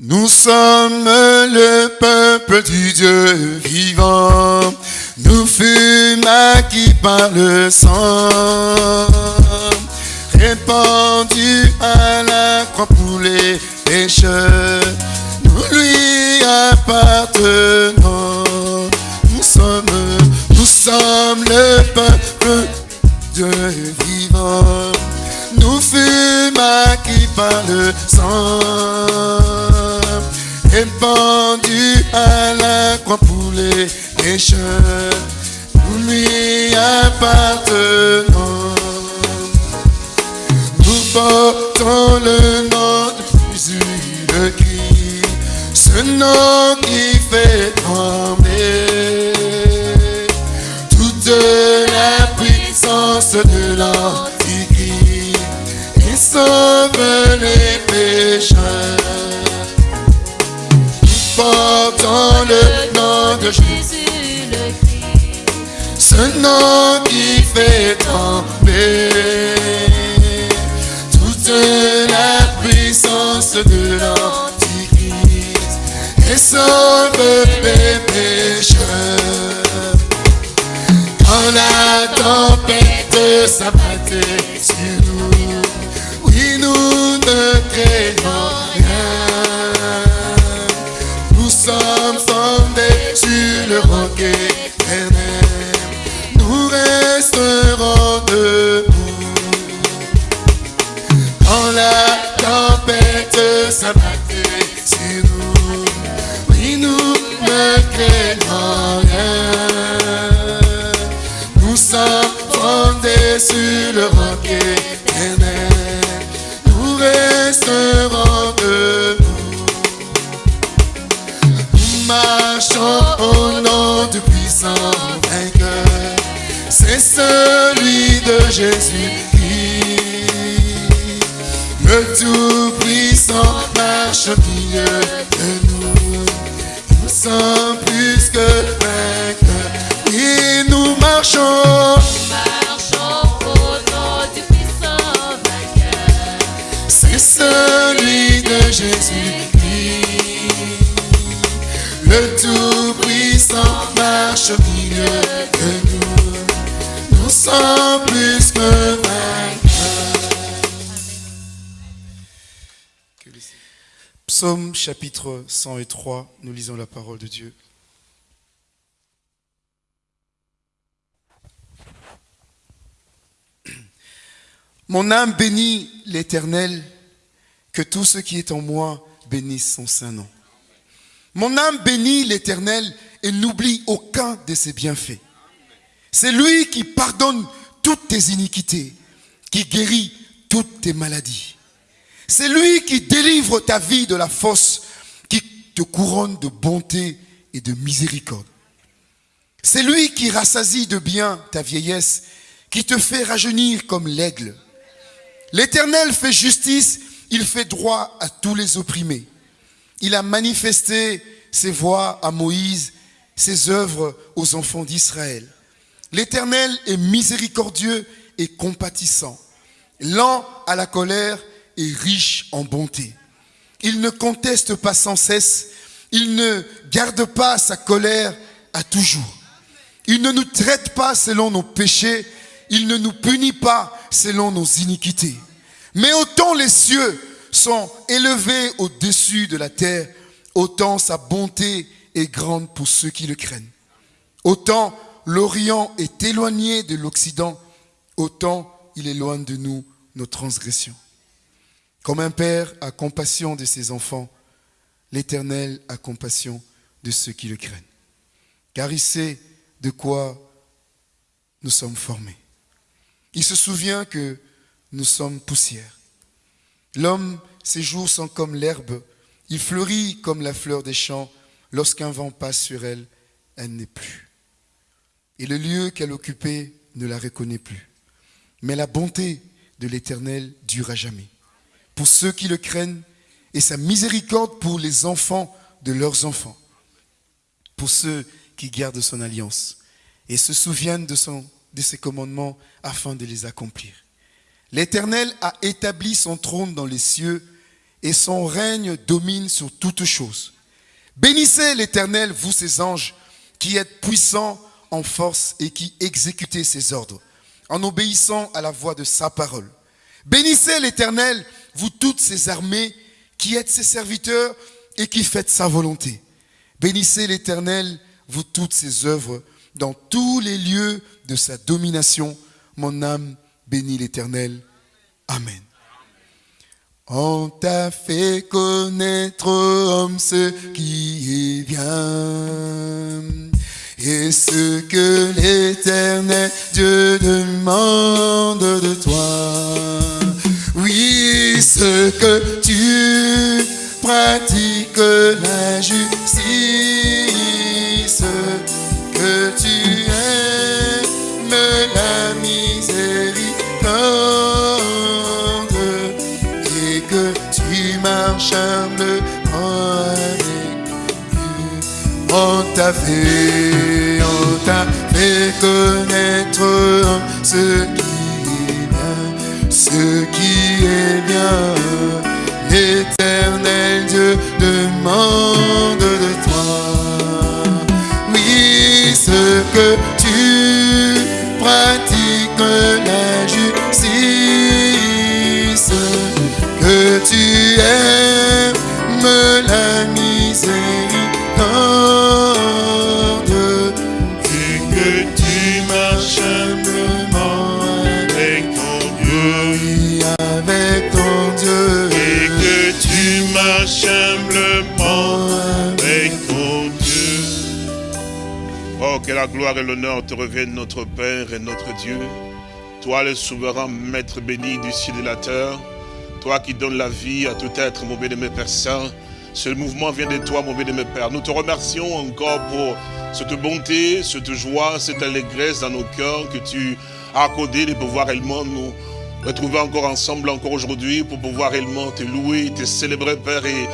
Nous sommes le peuple du Dieu vivant. Nous fûmes acquis par le sang. Répandu à la croix pour les pécheurs. Nous lui appartenons. Nous sommes, nous sommes le peuple Dieu vivant. Nous fûmes acquis par le sang. Répandu à la croix pour les pécheurs. Nous lui appartenons. Nous portons le nom de Jésus le Christ, ce nom qui fait trembler toute la puissance de l'Antichrist et sauve les pécheurs. Nous portons le nom de Jésus le Christ. ce nom qui fait trembler toute la puissance de l'Antichrist et sauve les pécheurs. Quand la tempête s'abattait sur nous, oui, nous ne craignons le roc éternel. Nous resterons debout. Quand la tempête s'abattait sur nous, oui, nous ne craignons rien. Nous sommes fondés sur le roc Jésus-Christ. Le Tout-Puissant marche au milieu de nous. Nous sommes plus que vainqueurs. Et nous marchons. Marchons au nom du puissant. C'est celui de Jésus-Christ. Le Tout-Puissant marche au milieu de nous. Nous sommes Psaume chapitre 103, nous lisons la parole de Dieu. Mon âme bénit l'Éternel, que tout ce qui est en moi bénisse son saint nom. Mon âme bénit l'Éternel et n'oublie aucun de ses bienfaits. C'est lui qui pardonne toutes tes iniquités, qui guérit toutes tes maladies. C'est lui qui délivre ta vie de la fosse, qui te couronne de bonté et de miséricorde. C'est lui qui rassasie de bien ta vieillesse, qui te fait rajeunir comme l'aigle. L'Éternel fait justice, il fait droit à tous les opprimés. Il a manifesté ses voies à Moïse, ses œuvres aux enfants d'Israël. L'Éternel est miséricordieux et compatissant, lent à la colère et riche en bonté. Il ne conteste pas sans cesse, il ne garde pas sa colère à toujours. Il ne nous traite pas selon nos péchés, il ne nous punit pas selon nos iniquités. Mais autant les cieux sont élevés au-dessus de la terre, autant sa bonté est grande pour ceux qui le craignent. Autant l'Orient est éloigné de l'Occident, autant il éloigne de nous nos transgressions. Comme un père a compassion de ses enfants, l'Éternel a compassion de ceux qui le craignent. Car il sait de quoi nous sommes formés. Il se souvient que nous sommes poussière. L'homme, ses jours sont comme l'herbe, il fleurit comme la fleur des champs. Lorsqu'un vent passe sur elle, elle n'est plus. Et le lieu qu'elle occupait ne la reconnaît plus. Mais la bonté de l'Éternel dure à jamais. Pour ceux qui le craignent, et sa miséricorde pour les enfants de leurs enfants. Pour ceux qui gardent son alliance et se souviennent de, de ses commandements afin de les accomplir. L'Éternel a établi son trône dans les cieux et son règne domine sur toutes choses. Bénissez l'Éternel, vous ses anges, qui êtes puissants en force et qui exécutez ses ordres, en obéissant à la voix de sa parole. Bénissez l'Éternel, vous toutes ses armées, qui êtes ses serviteurs et qui faites sa volonté. Bénissez l'Éternel, vous toutes ses œuvres, dans tous les lieux de sa domination. Mon âme bénit l'Éternel. Amen. On t'a fait connaître, homme, ce qui est bien. Et ce que l'éternel Dieu demande de toi. Oui, ce que tu pratiques la justice, que tu aimes la miséricorde et que tu marches humblement On t'a fait, on t'a fait connaître ce qui est bien, ce qui est bien. L'éternel Dieu demande de toi. Oui, ce que tu pratiques gloire et l'honneur te reviennent, notre Père et notre Dieu. Toi, le souverain Maître béni du ciel et de la terre. Toi qui donnes la vie à tout être, mon bien-aimé Père Saint. Ce mouvement vient de toi, mon bien-aimé Père. Nous te remercions encore pour cette bonté, cette joie, cette allégresse dans nos cœurs que tu as accordé de pouvoir réellement nous retrouver encore ensemble, encore aujourd'hui, pour pouvoir réellement te louer, te célébrer, Père, et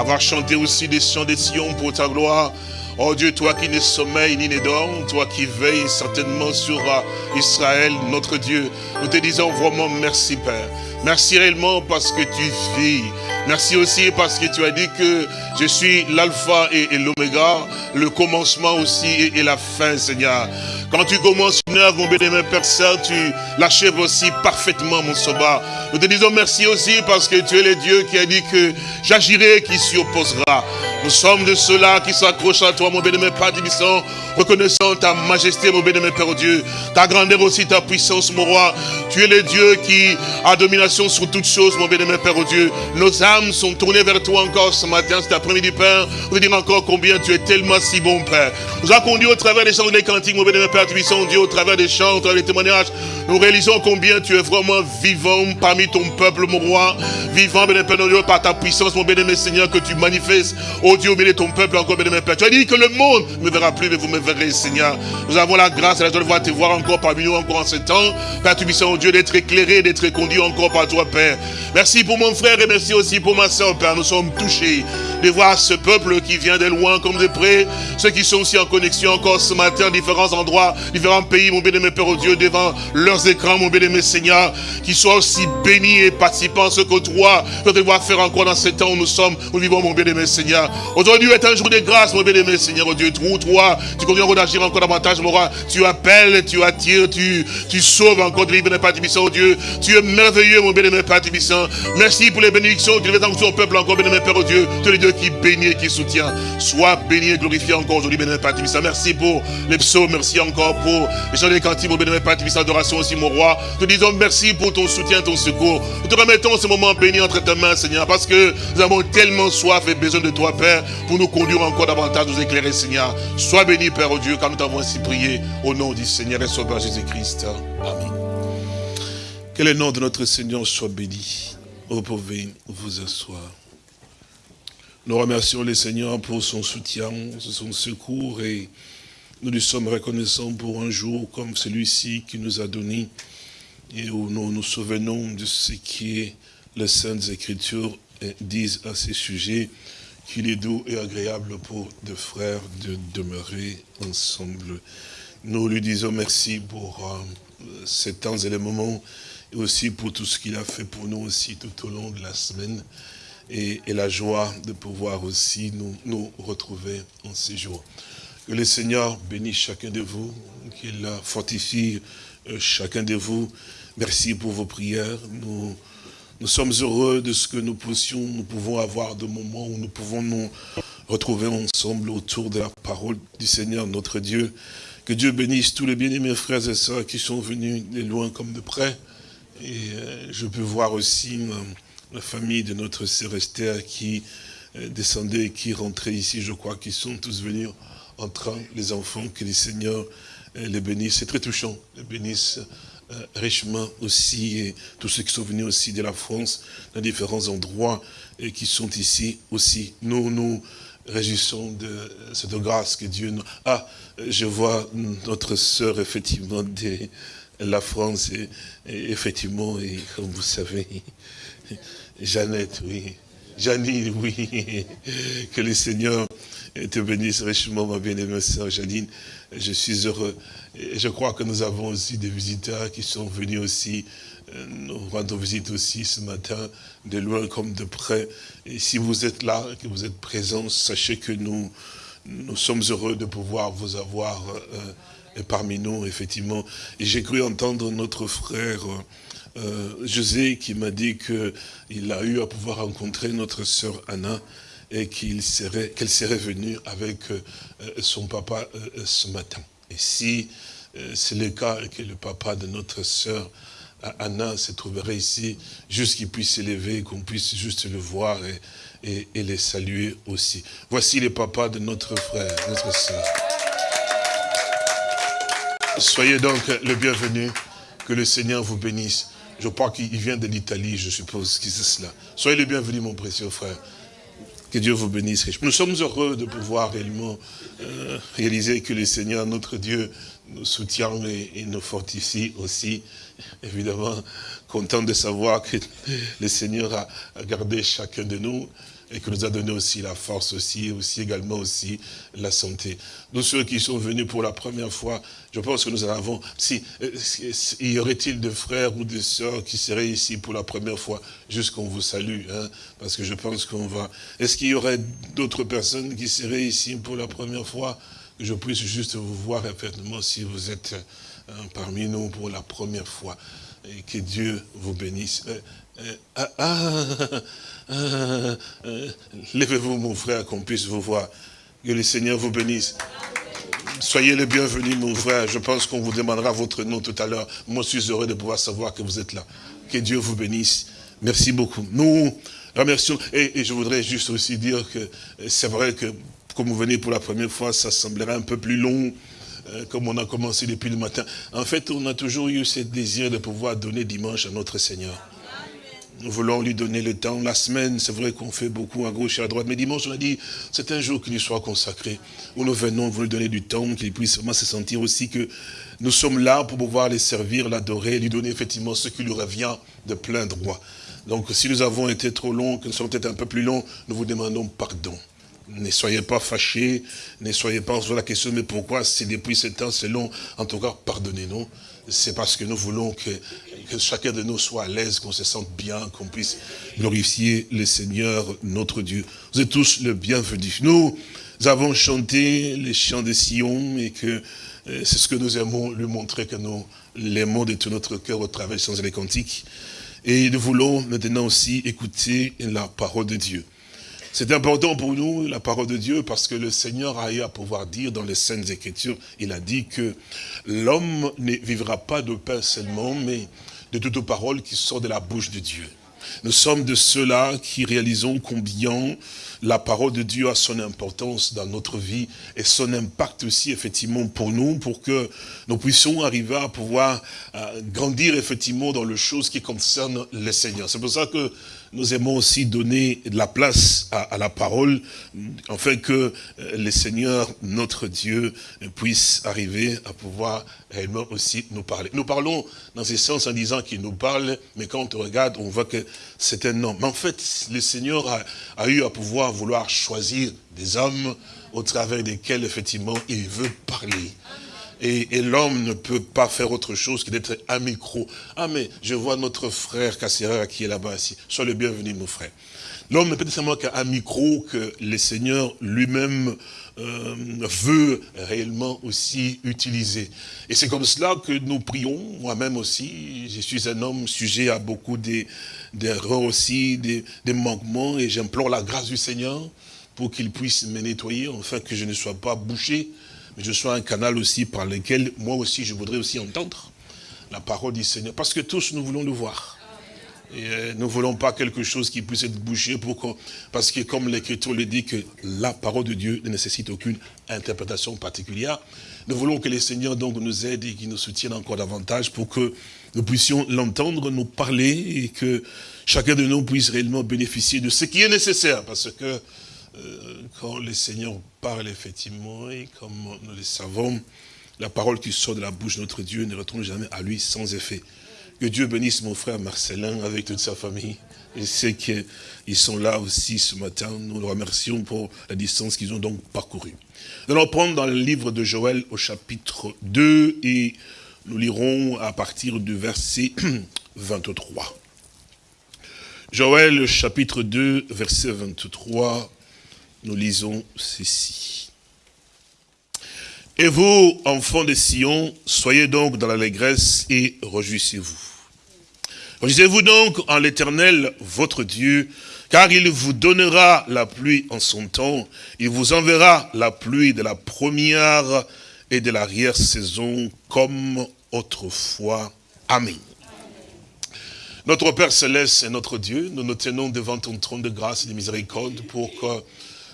avoir chanté aussi des chants des Sion pour ta gloire. Oh Dieu, toi qui ne sommeille ni ne dors, toi qui veilles certainement sur euh, Israël, notre Dieu, nous te disons vraiment merci, Père. Merci réellement parce que tu vis. Merci aussi parce que tu as dit que je suis l'alpha et, l'oméga, le commencement aussi et la fin, Seigneur. Quand tu commences une œuvre, mon bien-aimé Père Saint, tu l'achèves aussi parfaitement, mon sauveur. Nous te disons merci aussi parce que tu es le Dieu qui a dit que j'agirai, qui s'y opposera. Nous sommes de ceux-là qui s'accrochent à toi, mon bien-aimé Père Tibissant, reconnaissant ta majesté, mon bien-aimé Père Dieu, ta grandeur aussi, ta puissance, mon roi. Tu es le Dieu qui a domination sur toutes choses, mon bien-aimé Père Dieu. Nos âmes sont tournées vers toi encore ce matin, cet après-midi, Père. Nous dire encore combien tu es tellement si bon, Père. Nous a conduit au travers des chants des cantiques, mon bien-aimé Père Tibissant, Dieu, au travers des chants, au travers des témoignages. Nous réalisons combien tu es vraiment vivant parmi ton peuple, mon roi. Vivant, bien-aimé Père Dieu, par ta puissance, mon bien-aimé Seigneur, que tu manifestes, oh Dieu, au de ton peuple, encore, bien-aimé Père. Tu as dit que le monde ne me verra plus, mais vous me verrez, Seigneur. Nous avons la grâce et la joie de te voir encore parmi nous, encore en ce temps. Père Tibissant, oh Dieu, d'être éclairé, d'être conduit encore par toi, Père. Merci pour mon frère et merci aussi pour ma soeur, Père. Nous sommes touchés de voir ce peuple qui vient de loin comme de près. Ceux qui sont aussi en connexion encore ce matin, différents endroits, différents pays, mon bien-aimé Père, oh Dieu, devant leurs écrans, mon bien-aimé Seigneur, qui soient aussi bénis et participants ce que toi, tu vas devoir faire encore dans ce temps où nous sommes, nous vivons, mon bien-aimé Seigneur. Aujourd'hui est un jour de grâce, mon bien-aimé Seigneur, oh Dieu, où toi, tu encore d'agir encore davantage, mon roi. Tu appelles, tu attires, tu, sauves encore de l'Ibn Père oh Dieu. Tu es merveilleux, mon bien-aimé Père Tibissant. Merci pour les bénédictions que tu dans ton peuple encore, bien-aimé Père, oh Dieu. Tu es le Dieu qui bénit et qui soutient. Sois béni et glorifié encore aujourd'hui, bien-aimé Père Tibissant. Merci pour les psaumes, merci encore pour les chants des cantiques, mon bien-aimé Père Tibissant, adoration aussi, mon roi. Te disons merci pour ton soutien, ton secours. Nous te remettons ce moment béni entre tes mains, Seigneur, parce que nous avons tellement soif et besoin de toi, Père, pour nous conduire encore davantage, nous éclairer, Seigneur. Sois béni, Père, oh Dieu, car nous t'avons ainsi prié au nom du Seigneur et Sauveur Jésus-Christ. Amen. Que le nom de notre Seigneur soit béni. Vous pouvez vous asseoir. Nous remercions le Seigneur pour son soutien, son secours et nous lui sommes reconnaissants pour un jour comme celui-ci qui nous a donné et où nous nous souvenons de ce qui est les Saintes Écritures disent à ces sujets qu'il est doux et agréable pour deux frères de demeurer ensemble. Nous lui disons merci pour euh, ces temps et les moments et aussi pour tout ce qu'il a fait pour nous aussi tout au long de la semaine. et, la joie de pouvoir aussi nous, retrouver en ces jours. Que le Seigneur bénisse chacun de vous, qu'il fortifie euh, chacun de vous. Merci pour vos prières. Nous sommes heureux de ce que nous nous pouvons avoir de moments où nous pouvons nous retrouver ensemble autour de la parole du Seigneur, notre Dieu. Que Dieu bénisse tous les bien-aimés frères et sœurs qui sont venus de loin comme de près. Et euh, je peux voir aussi euh, la famille de notre sœur Esther qui euh, descendait et qui rentrait ici, je crois qu'ils sont tous venus en train, les enfants, que les seigneurs euh, les bénissent. C'est très touchant, les bénissent euh, richement aussi, et tous ceux qui sont venus aussi de la France, dans différents endroits, et qui sont ici aussi. Nous nous réjouissons de cette grâce que Dieu nous... Ah, je vois notre sœur, effectivement, de la France, et, et effectivement, et comme vous savez, Jeannette, oui. Janine, oui. Que le Seigneur te bénisse richement, ma bien-aimée sœur Janine. Je suis heureux. Et je crois que nous avons aussi des visiteurs qui sont venus aussi euh, nous rendons visite aussi ce matin, de loin comme de près. Et si vous êtes là, que vous êtes présents, sachez que nous, nous sommes heureux de pouvoir vous avoir euh, parmi nous, effectivement. Et j'ai cru entendre notre frère euh, José qui m'a dit qu'il a eu à pouvoir rencontrer notre sœur Anna et qu'il serait, qu'elle serait venue avec euh, son papa euh, ce matin. Et si euh, c'est le cas que le papa de notre sœur Anna se trouverait ici, juste qu'il puisse s'élever, qu'on puisse juste le voir et, et, les saluer aussi. Voici le papa de notre frère, notre sœur. Soyez donc le bienvenu, que le Seigneur vous bénisse. Je crois qu'il vient de l'Italie, je suppose que c'est cela. Soyez le bienvenu, mon précieux frère. Que Dieu vous bénisse. Nous sommes heureux de pouvoir réellement euh, réaliser que le Seigneur, notre Dieu, nous soutient et, nous fortifie aussi. Évidemment, content de savoir que le Seigneur a gardé chacun de nous et que nous a donné aussi la force aussi, aussi également aussi la santé. Nous, ceux qui sont venus pour la première fois, je pense que nous en avons, si, euh, y aurait-il de frères ou de sœurs qui seraient ici pour la première fois, juste qu'on vous salue, hein, parce que je pense qu'on va, est-ce qu'il y aurait d'autres personnes qui seraient ici pour la première fois, que je puisse juste vous voir effectivement si vous êtes euh, parmi nous pour la première fois, et que Dieu vous bénisse. Euh, ah, ah, ah, euh, Levez-vous, mon frère, qu'on puisse vous voir. Que le Seigneur vous bénisse. Soyez les bienvenus, mon frère. Je pense qu'on vous demandera votre nom tout à l'heure. Moi, je suis heureux de pouvoir savoir que vous êtes là. Que Dieu vous bénisse. Merci beaucoup. Nous remercions. Et, et je voudrais juste aussi dire que euh, c'est vrai que, comme vous venez pour la première fois, ça semblerait un peu plus long, comme on a commencé depuis le matin. En fait, on a toujours eu ce désir de pouvoir donner dimanche à notre Seigneur. Nous voulons lui donner le temps. La semaine, c'est vrai qu'on fait beaucoup à gauche et à droite. Mais dimanche, on a dit, c'est un jour qui lui soit consacré. Où nous venons, vous lui donner du temps, qu'il puisse vraiment se sentir aussi que nous sommes là pour pouvoir les servir, l'adorer, lui donner effectivement ce qui lui revient de plein droit. Donc, si nous avons été trop longs, que nous sommes peut-être un peu plus longs, nous vous demandons pardon. Ne soyez pas fâchés, ne soyez pas sur la question, mais pourquoi c'est depuis ce temps, c'est long En tout cas, pardonnez-nous. C'est parce que nous voulons que, que chacun de nous soit à l'aise, qu'on se sente bien, qu'on puisse glorifier le Seigneur, notre Dieu. Vous êtes tous le bienvenu. Nous avons chanté les chants de Sion et que euh, c'est ce que nous aimons lui montrer que nous l'aimons de tout notre cœur au travers des chants et des cantiques. Et nous voulons maintenant aussi écouter la parole de Dieu. C'est important pour nous, la parole de Dieu, parce que le Seigneur a eu à pouvoir dire dans les Saintes Écritures, il a dit que l'homme ne vivra pas de pain seulement, mais de toute parole qui sort de la bouche de Dieu. Nous sommes de ceux-là qui réalisons combien la parole de Dieu a son importance dans notre vie et son impact aussi effectivement pour nous, pour que nous puissions arriver à pouvoir euh, grandir effectivement dans les choses qui concernent le Seigneur. C'est pour ça que nous aimons aussi donner de la place à, la parole, afin que euh, le Seigneur, notre Dieu, puisse arriver à pouvoir réellement aussi nous parler. Nous parlons dans ce sens en disant qu'il nous parle, mais quand on regarde, on voit que c'est un homme. Mais en fait, le Seigneur a eu à pouvoir vouloir choisir des hommes au travers desquels, effectivement, il veut parler. Et, l'homme ne peut pas faire autre chose que d'être un micro. Ah mais je vois notre frère Cassera qui est là-bas ici. Sois le bienvenu mon frère. L'homme ne peut être seulement qu'un micro que le Seigneur lui-même euh, veut réellement aussi utiliser. Et c'est comme cela que nous prions, moi-même aussi, je suis un homme sujet à beaucoup d'erreurs aussi, des, des manquements, et j'implore la grâce du Seigneur pour qu'il puisse me nettoyer, afin que je ne sois pas bouché, mais je sois un canal aussi par lequel moi aussi je voudrais aussi entendre la parole du Seigneur, parce que tous nous voulons le voir. Euh, nous ne voulons pas quelque chose qui puisse être bouché pour parce que comme l'Écriture le dit que la parole de Dieu ne nécessite aucune interprétation particulière, nous voulons que le Seigneur donc nous aide et qu'il nous soutienne encore davantage pour que nous puissions l'entendre, nous parler et que chacun de nous puisse réellement bénéficier de ce qui est nécessaire parce que euh, quand le Seigneur parle effectivement et comme nous le savons, la parole qui sort de la bouche de notre Dieu ne retourne jamais à lui sans effet. Que Dieu bénisse mon frère Marcelin avec toute sa famille. Je sais qu'ils sont là aussi ce matin. Nous le remercions pour la distance qu'ils ont donc parcourue. Nous allons prendre dans le livre de Joël au chapitre 2 et nous lirons à partir du verset 23. Joël chapitre 2, verset 23, nous lisons ceci. Et vous, enfants de Sion, soyez donc dans l'allégresse et réjouissez-vous. Réjouissez-vous donc en l'éternel, votre Dieu, car il vous donnera la pluie en son temps, il vous enverra la pluie de la première et de l'arrière-saison comme autrefois. Amen. Notre Père Céleste et notre Dieu, nous nous tenons devant ton trône de grâce et de miséricorde pour que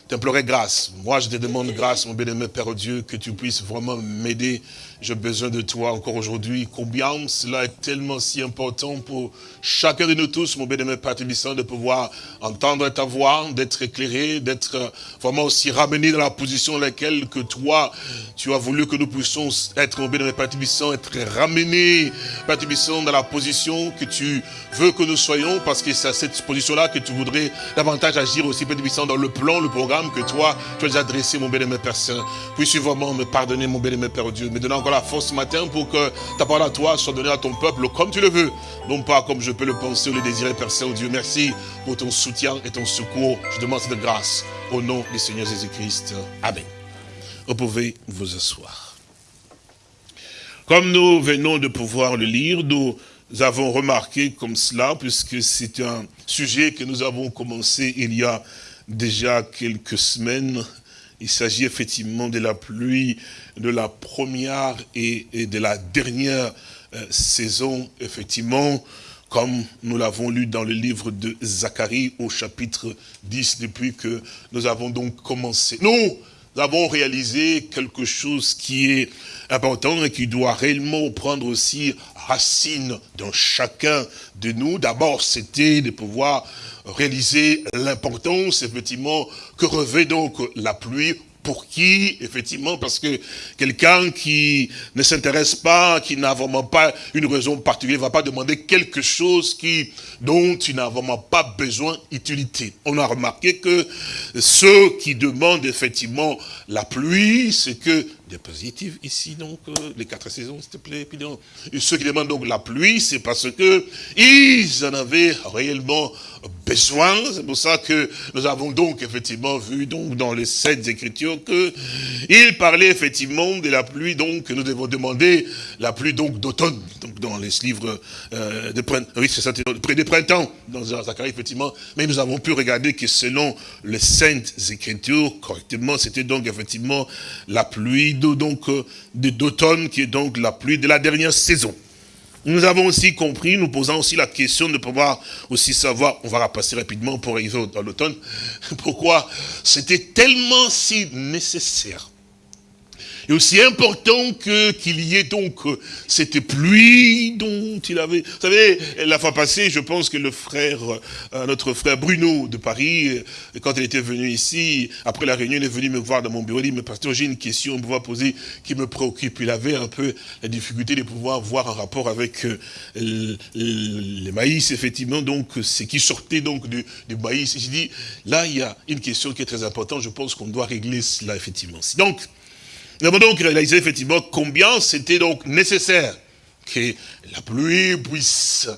t'implorer grâce. Moi, je te demande grâce, mon bien-aimé Père Dieu, que tu puisses vraiment m'aider. J'ai besoin de toi encore aujourd'hui. Combien cela est tellement si important pour chacun de nous tous, mon bien-aimé Père de pouvoir entendre ta voix, d'être éclairé, d'être euh, vraiment aussi ramené dans la position dans laquelle que toi, tu as voulu que nous puissions être, mon bien-aimé Père être ramenés, Père dans la position que tu veux que nous soyons, parce que c'est à cette position-là que tu voudrais davantage agir aussi, Père dans le plan, le programme que toi, tu as adressé, mon bien-aimé Père Saint. Puisses-tu vraiment me pardonner, mon bien-aimé Père Dieu, me encore la force ce matin pour que ta parole à toi soit donnée à ton peuple comme tu le veux, non pas comme je peux le penser ou le désirer, Père Saint, oh Dieu. Merci pour ton soutien et ton secours. Je demande cette grâce au nom du Seigneur Jésus-Christ. Amen. Vous pouvez vous asseoir. Comme nous venons de pouvoir le lire, nous avons remarqué comme cela, puisque c'est un sujet que nous avons commencé il y a déjà quelques semaines. Il s'agit effectivement de la pluie de la première et, de la dernière euh, saison, effectivement, comme nous l'avons lu dans le livre de Zacharie au chapitre 10, depuis que nous avons donc commencé. Nous avons réalisé quelque chose qui est important et qui doit réellement prendre aussi racine dans chacun de nous. D'abord, c'était de pouvoir réaliser l'importance, effectivement, que revêt donc la pluie pour qui, effectivement, parce que quelqu'un qui ne s'intéresse pas, qui n'a vraiment pas une raison particulière, va pas demander quelque chose qui, dont il n'a vraiment pas besoin d'utilité. On a remarqué que ceux qui demandent effectivement la pluie, c'est que, diapositive ici donc, euh, les quatre saisons s'il te plaît, puis donc, ceux qui demandent donc la pluie, c'est parce que ils en avaient réellement besoin. C'est pour ça que nous avons donc effectivement vu donc dans les sept écritures que il parlait effectivement de la pluie donc que nous devons demander la pluie donc d'automne donc dans les livres euh, de printemps oui ça des printemps dans Zacharie effectivement mais nous avons pu regarder que selon les saintes écritures correctement c'était donc effectivement la pluie de, donc euh, de- d'automne qui est donc la pluie de la dernière saison nous avons aussi compris, nous posant aussi la question de pouvoir aussi savoir, on va repasser rapidement pour arriver dans l'automne, pourquoi c'était tellement si nécessaire. Et aussi important que qu'il y ait donc euh, cette pluie dont il avait... Vous savez, la fois passée, je pense que le frère, euh, notre frère Bruno de Paris, euh, quand il était venu ici, après la réunion, il est venu me voir dans mon bureau, il dit, mais pasteur, j'ai une question à pouvoir poser qui me préoccupe. Il avait un peu la difficulté de pouvoir voir un rapport avec euh, le, le- le maïs, effectivement, donc ce qui sortait donc du, du maïs. Et j'ai dit, là, il y a une question qui est très importante, je pense qu'on doit régler cela, effectivement. Donc, Nous avons donc réalisé effectivement combien c'était donc nécessaire que la pluie puisse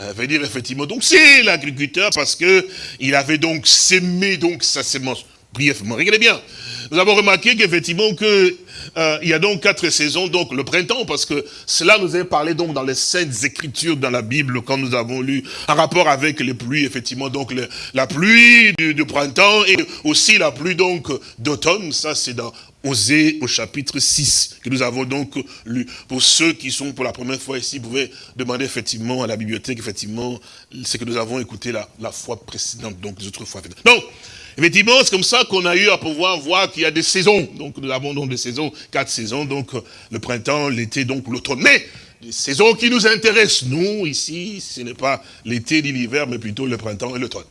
euh, venir effectivement. Donc c'est l'agriculteur parce que il avait donc sémé donc sa sémence brièvement. Regardez bien. Nous avons remarqué qu'effectivement que euh, il y a donc quatre saisons, donc le printemps, parce que cela nous est parlé donc dans les saintes écritures dans la Bible quand nous avons lu en rapport avec les pluies, effectivement, donc la pluie du, du printemps et aussi la pluie donc d'automne, ça c'est dans Osée au chapitre 6, que nous avons donc lu. Pour ceux qui sont pour la première fois ici, vous pouvez demander effectivement à la bibliothèque, effectivement, ce que nous avons écouté la, fois précédente, donc les autres fois. Donc, effectivement, c'est comme ça qu'on a eu à pouvoir voir qu'il y a des saisons. Donc, nous avons donc des saisons, quatre saisons, donc le printemps, l'été, donc l'automne. Mais, les saisons qui nous intéressent, nous, ici, ce n'est pas l'été ni l'hiver, mais plutôt le printemps et l'automne.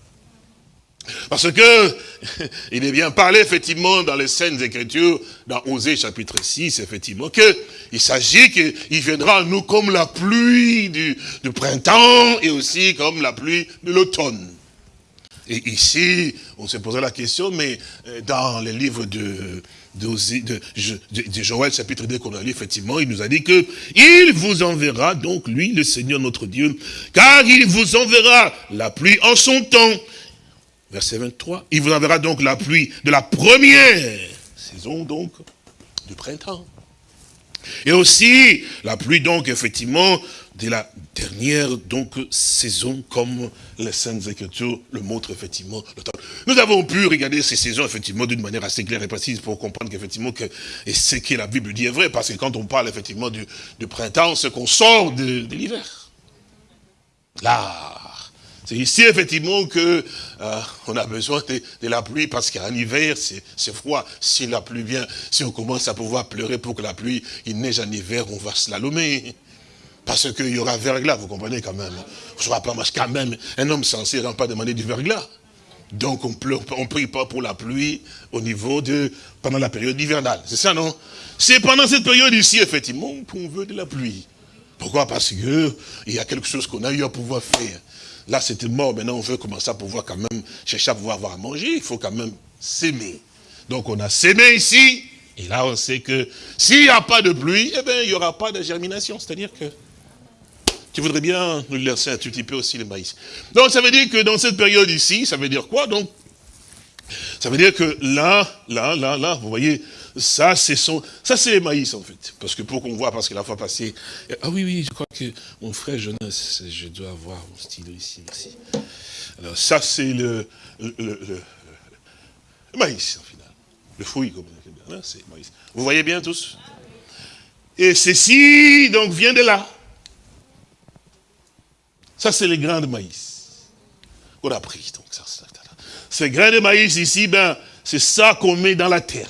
Parce que, il est bien parlé, effectivement, dans les scènes écritures, dans Osée chapitre 6, effectivement, que il s'agit qu'il viendra à nous comme la pluie du, printemps et aussi comme la pluie de l'automne. Et ici, on s'est posé la question, mais euh, dans les livres de, d'Osée- de, de, de Joël, chapitre 2, qu'on a lu, effectivement, il nous a dit que il vous enverra, donc lui, le Seigneur notre Dieu, car il vous enverra la pluie en son temps. Verset 23. Il vous enverra donc la pluie de la première saison, donc, du printemps. Et aussi, la pluie, donc, effectivement, de la dernière, donc, saison, comme les Saintes Écritures le montrent, effectivement, l'automne. Nous avons pu regarder ces saisons, effectivement, d'une manière assez claire et précise pour comprendre qu'effectivement, que, et ce que la Bible dit est vrai, parce que quand on parle, effectivement, du, du printemps, c'est qu'on sort de, de l'hiver. Là, c'est ici effectivement que euh, on a besoin de, la pluie parce qu'en hiver c'est froid. Si la pluie vient, si on commence à pouvoir pleurer pour que la pluie il neige en hiver, on va slalomer. Parce qu'il y aura verglas, vous comprenez quand même. Je ne pas, quand même, un homme censé ne pas demander du verglas. Donc on pleure, on prie pas pour la pluie au niveau de, pendant la période hivernale. C'est ça, non? C'est pendant cette période ici, effectivement, qu'on veut de la pluie. Pourquoi? Parce que il y a quelque chose qu'on a eu à pouvoir faire. Là, c'était mort. Maintenant, on veut commencer à pouvoir quand même chercher à pouvoir avoir à manger. Il faut quand même s'aimer. Donc, on a sémé ici. Et là, on sait que s'il n'y a pas de pluie, eh bien, il n'y aura pas de germination. C'est-à-dire que tu voudrais bien nous laisser un tout petit peu aussi le maïs. Donc, ça veut dire que dans cette période ici, ça veut dire quoi? Donc, ça veut dire que là, là, là, là, vous voyez, ça, c'est son, ça, c'est maïs, en fait. Parce que pour qu'on voit, parce que la fois passée, ah oui, oui, je crois que mon frère Jonas, je dois avoir mon stylo ici, merci. Alors, ça, c'est le, le, maïs, en final. Le fruit, comme on dit. Hein, c'est maïs. Vous voyez bien tous? Et ceci, donc, vient de là. Ça, c'est les grains de maïs. On a pris, donc, ça. Ces grains de maïs ici, ben, c'est ça qu'on met dans la terre.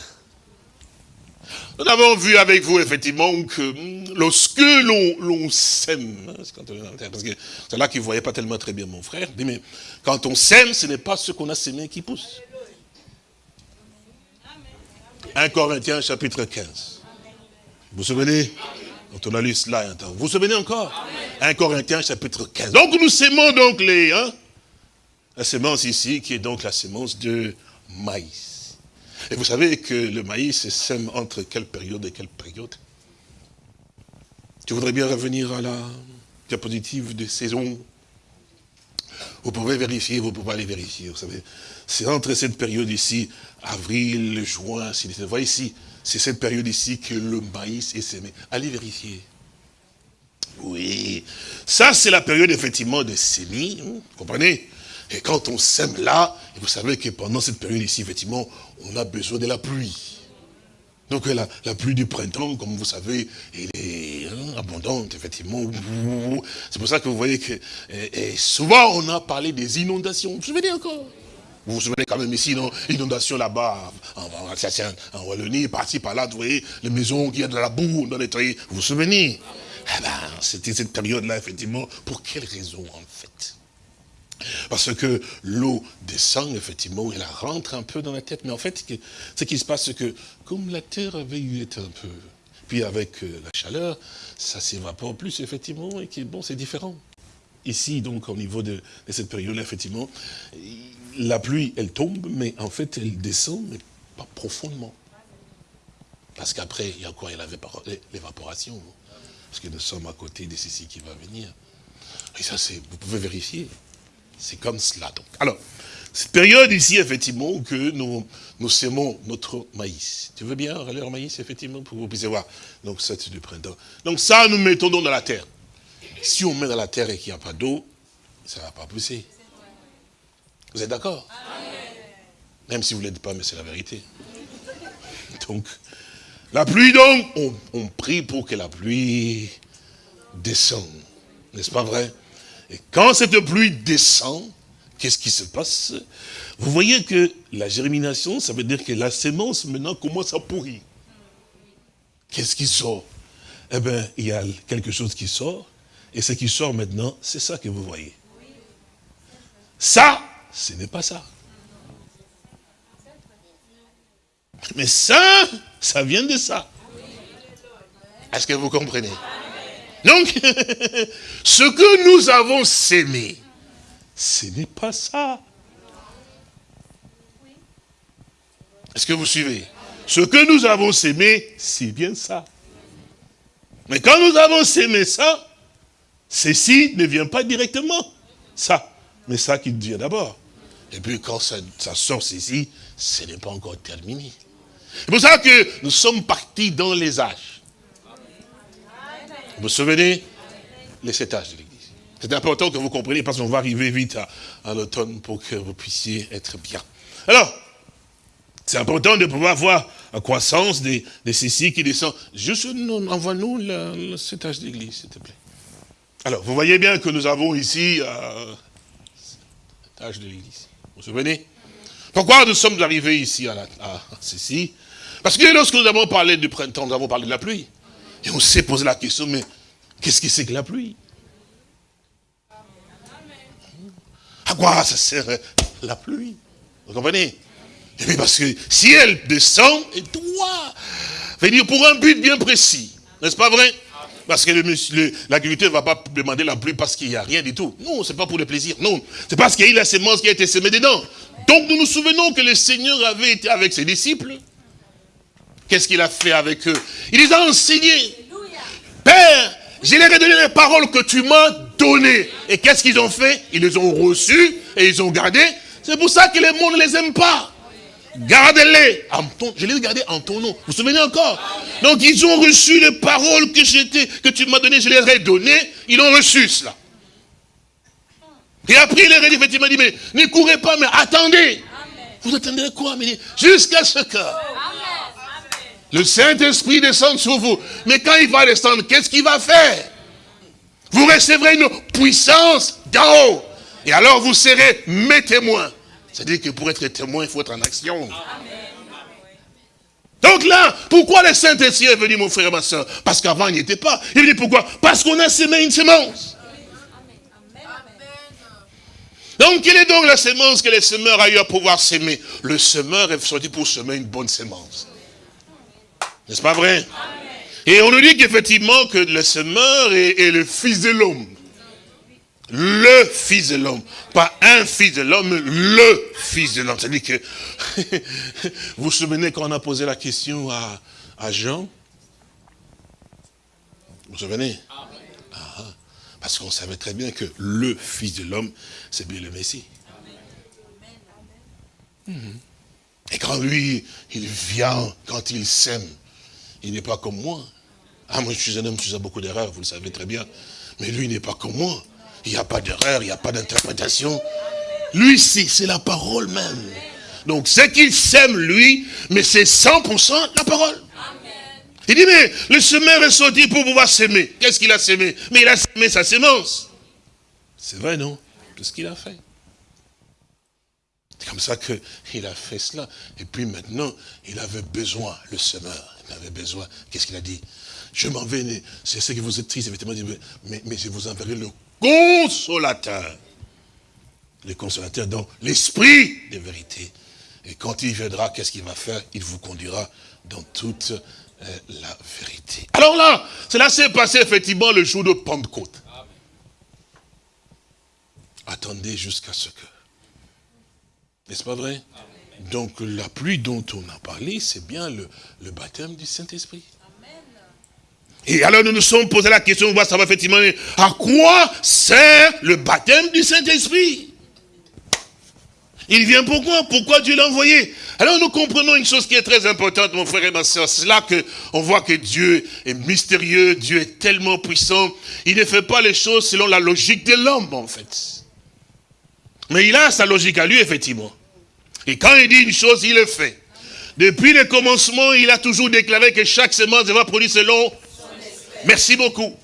Nous avons vu avec vous, effectivement, que hum, lorsque l'on sème, hein, parce que c'est là qu'il ne voyait pas tellement très bien mon frère, mais quand on sème, ce n'est pas ce qu'on a sémé qui pousse. 1 Corinthiens chapitre 15. Vous vous souvenez? Quand on a lu cela, un temps. vous vous souvenez encore? 1 Corinthiens chapitre 15. Donc nous sémons donc les, hein, la sémence ici, qui est donc la sémence de maïs. Et vous savez que le maïs se sème entre quelle période et quelle période? Tu voudrais bien revenir à la diapositive des saisons? Vous pouvez vérifier, vous pouvez aller vérifier, vous savez. C'est entre cette période ici, avril, juin, si vous voyez ici, c'est cette période ici que le maïs est semé. Allez vérifier. Oui, ça c'est la période effectivement de semis, hein, vous comprenez? Et quand on sème là, vous savez que pendant cette période ici, effectivement, on a besoin de la pluie. Donc la, pluie du printemps, comme vous savez, elle est hein, abondante, effectivement. C'est pour ça que vous voyez que et, et souvent on a parlé des inondations. Vous vous souvenez encore? Vous vous souvenez quand même ici, non? Inondation là-bas, en, en, en Wallonie, par-ci, par-là, vous voyez, les maisons qui a de la boue dans les nettoyer. Vous vous souvenez? Eh ben, c'était cette période-là, effectivement. Pour quelle raison, Parce que l'eau descend, effectivement, elle rentre un peu dans la tête. Mais en fait, ce qui se passe, c'est que, comme la terre avait eu été un peu... Puis avec euh, la chaleur, ça s'évapore plus, effectivement, et qui bon, c'est différent. Ici, donc, au niveau de, cette période-là, effectivement, la pluie, elle tombe, mais en fait, elle descend, mais pas profondément. Parce qu'après, il y a quoi Il l'évaporation. Parce que nous sommes à côté de ceci qui va venir. Et ça, c'est, vous pouvez vérifier. C'est comme cela. Donc. Alors, cette période ici, effectivement, où que nous, nous sémons notre maïs. Tu veux bien relire le maïs, effectivement, pour que vous puissiez voir. Donc, ça, c'est du printemps. Donc, ça, nous mettons donc dans la terre. Si on met dans la terre et qu'il n'y a pas d'eau, ça ne va pas pousser. Vous êtes d'accord? Même si vous ne l'êtes pas, mais c'est la vérité. Donc, la pluie, donc, on, on prie pour que la pluie descende. N'est-ce pas vrai? Et quand cette pluie descend, qu'est-ce qui se passe? Vous voyez que la germination, ça veut dire que la sémence maintenant commence à pourrir. Qu'est-ce qui sort? Eh bien, il y a quelque chose qui sort, et ce qui sort maintenant, c'est ça que vous voyez. Ça, ce n'est pas ça. Mais ça, ça vient de ça. Est-ce que vous comprenez? Donc, ce que nous avons sémé, ce n'est pas ça. Est-ce que vous suivez? Ce que nous avons sémé, c'est bien ça. Mais quand nous avons sémé ça, ceci ne vient pas directement. Ça. Mais ça qui vient d'abord. Et puis quand ça, ça sort ceci, ce n'est pas encore terminé. C'est pour ça que nous sommes partis dans les âges. Vous vous souvenez? Les sept âges de l'Église. C'est important que vous compreniez parce qu'on va arriver vite à, l'automne pour que vous puissiez être bien. Alors, c'est important de pouvoir voir la croissance de, ceci qui descend. Juste, nous, envoie-nous âges de l'Église, s'il te plaît. Alors, vous voyez bien que nous avons ici euh, cet âge de l'Église. Vous vous souvenez? Pourquoi nous sommes arrivés ici à ceci? Parce que lorsque nous avons parlé du printemps, nous avons parlé de la pluie. Et on s'est posé la question, mais qu'est-ce que c'est que la pluie À quoi ça sert la pluie? Vous comprenez? Et puis parce que si elle descend, elle doit venir pour un but bien précis. N'est-ce pas vrai? Parce que l'agriculteur ne va pas demander la pluie parce qu'il n'y a rien du tout. Non, c'est pas pour le plaisir. Non, c'est parce qu'il y a eu la sémence qui a été semée dedans. Donc nous nous souvenons que le Seigneur avait été avec ses disciples. Qu'est-ce qu'il a fait avec eux? Il les a enseignés. Père, je leur ai donné les paroles que tu m'as données. Et qu'est-ce qu'ils ont fait? Ils les ont reçues et ils ont gardées. C'est pour ça que le monde ne les aime pas. Gardez-les. Je les ai gardés en ton nom. Vous vous souvenez encore? Donc ils ont reçu les paroles que, que tu m'as données, je les ai données. Ils ont reçu cela. Et après il leur effectivement, dit, mais ne courez pas, mais attendez. Vous attendez quoi? Jusqu'à ce que le Saint-Esprit descende sur vous. Mais quand il va descendre, qu'est-ce qu'il va faire? Vous recevrez une puissance d'en haut. Et alors vous serez mes témoins. C'est-à-dire que pour être témoin, il faut être en action. Donc là, pourquoi le Saint-Esprit est venu, mon frère et ma soeur? Parce qu'avant, il n'y était pas. Il venu pourquoi? Parce qu'on a semé une semence. Donc, quelle est donc la semence que le semeur a eu à pouvoir s'aimer Le semeur est sorti pour semer une bonne semence. N'est-ce pas vrai? Et on nous dit qu'effectivement que le semeur est, est le fils de l'homme. Le fils de l'homme. Pas un fils de l'homme, le fils de l'homme. C'est-à-dire que, vous vous souvenez quand on a posé la question à, à Jean? Vous vous souvenez? Ah, Parce qu'on savait très bien que le fils de l'homme, c'est bien le Messie. Et quand lui, il vient, quand il sème, il n'est pas comme moi. Ah, moi je suis un homme, je fais beaucoup d'erreurs, vous le savez très bien. Mais lui, il n'est pas comme moi. Il n'y a pas d'erreur, il n'y a pas d'interprétation. Lui, c'est la parole même. Donc, ce qu'il sème, lui, mais c'est 100% la parole. Il dit, mais le semeur est sorti pour pouvoir s'aimer. Qu'est-ce qu'il a sémé Mais il a sémé sa sémence. C'est vrai, non? Tout ce qu'il a fait. C'est comme ça qu'il a fait cela. Et puis maintenant, il avait besoin, le semeur, avait besoin. Qu'est-ce qu'il a dit? Je m'en vais, c'est ce que vous êtes triste, effectivement, mais, mais je vous enverrai le consolateur. Le consolateur, donc l'esprit de vérité. Et quand il viendra, qu'est-ce qu'il va faire? Il vous conduira dans toute euh, la vérité. Alors là, cela s'est passé effectivement le jour de Pentecôte. Attendez jusqu'à ce que. N'est-ce pas vrai? Donc la pluie dont on a parlé, c'est bien le, baptême du Saint-Esprit. Et alors nous nous sommes posé la question, on va savoir effectivement à quoi sert le baptême du Saint-Esprit? Il vient pourquoi Pourquoi Dieu l'a envoyé? Alors nous comprenons une chose qui est très importante, mon frère et ma soeur. C'est là qu'on voit que Dieu est mystérieux, Dieu est tellement puissant. Il ne fait pas les choses selon la logique de l'homme, en fait. Mais il a sa logique à lui, effectivement. Et quand il dit une chose, il le fait. Depuis le commencement, il a toujours déclaré que chaque semence va produire selon... Merci beaucoup.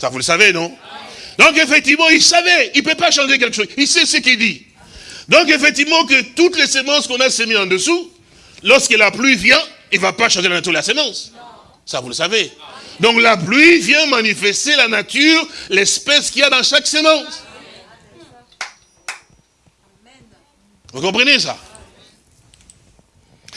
Ça, vous le savez, non? Donc, effectivement, il savait. Il ne peut pas changer quelque chose. Il sait ce qu'il dit. Donc, effectivement, que toutes les semences qu'on a semées en dessous, lorsque la pluie vient, il ne va pas changer la nature de la semence. Ça, vous le savez. Donc, la pluie vient manifester la nature, l'espèce qu'il y a dans chaque semence. Vous comprenez ça?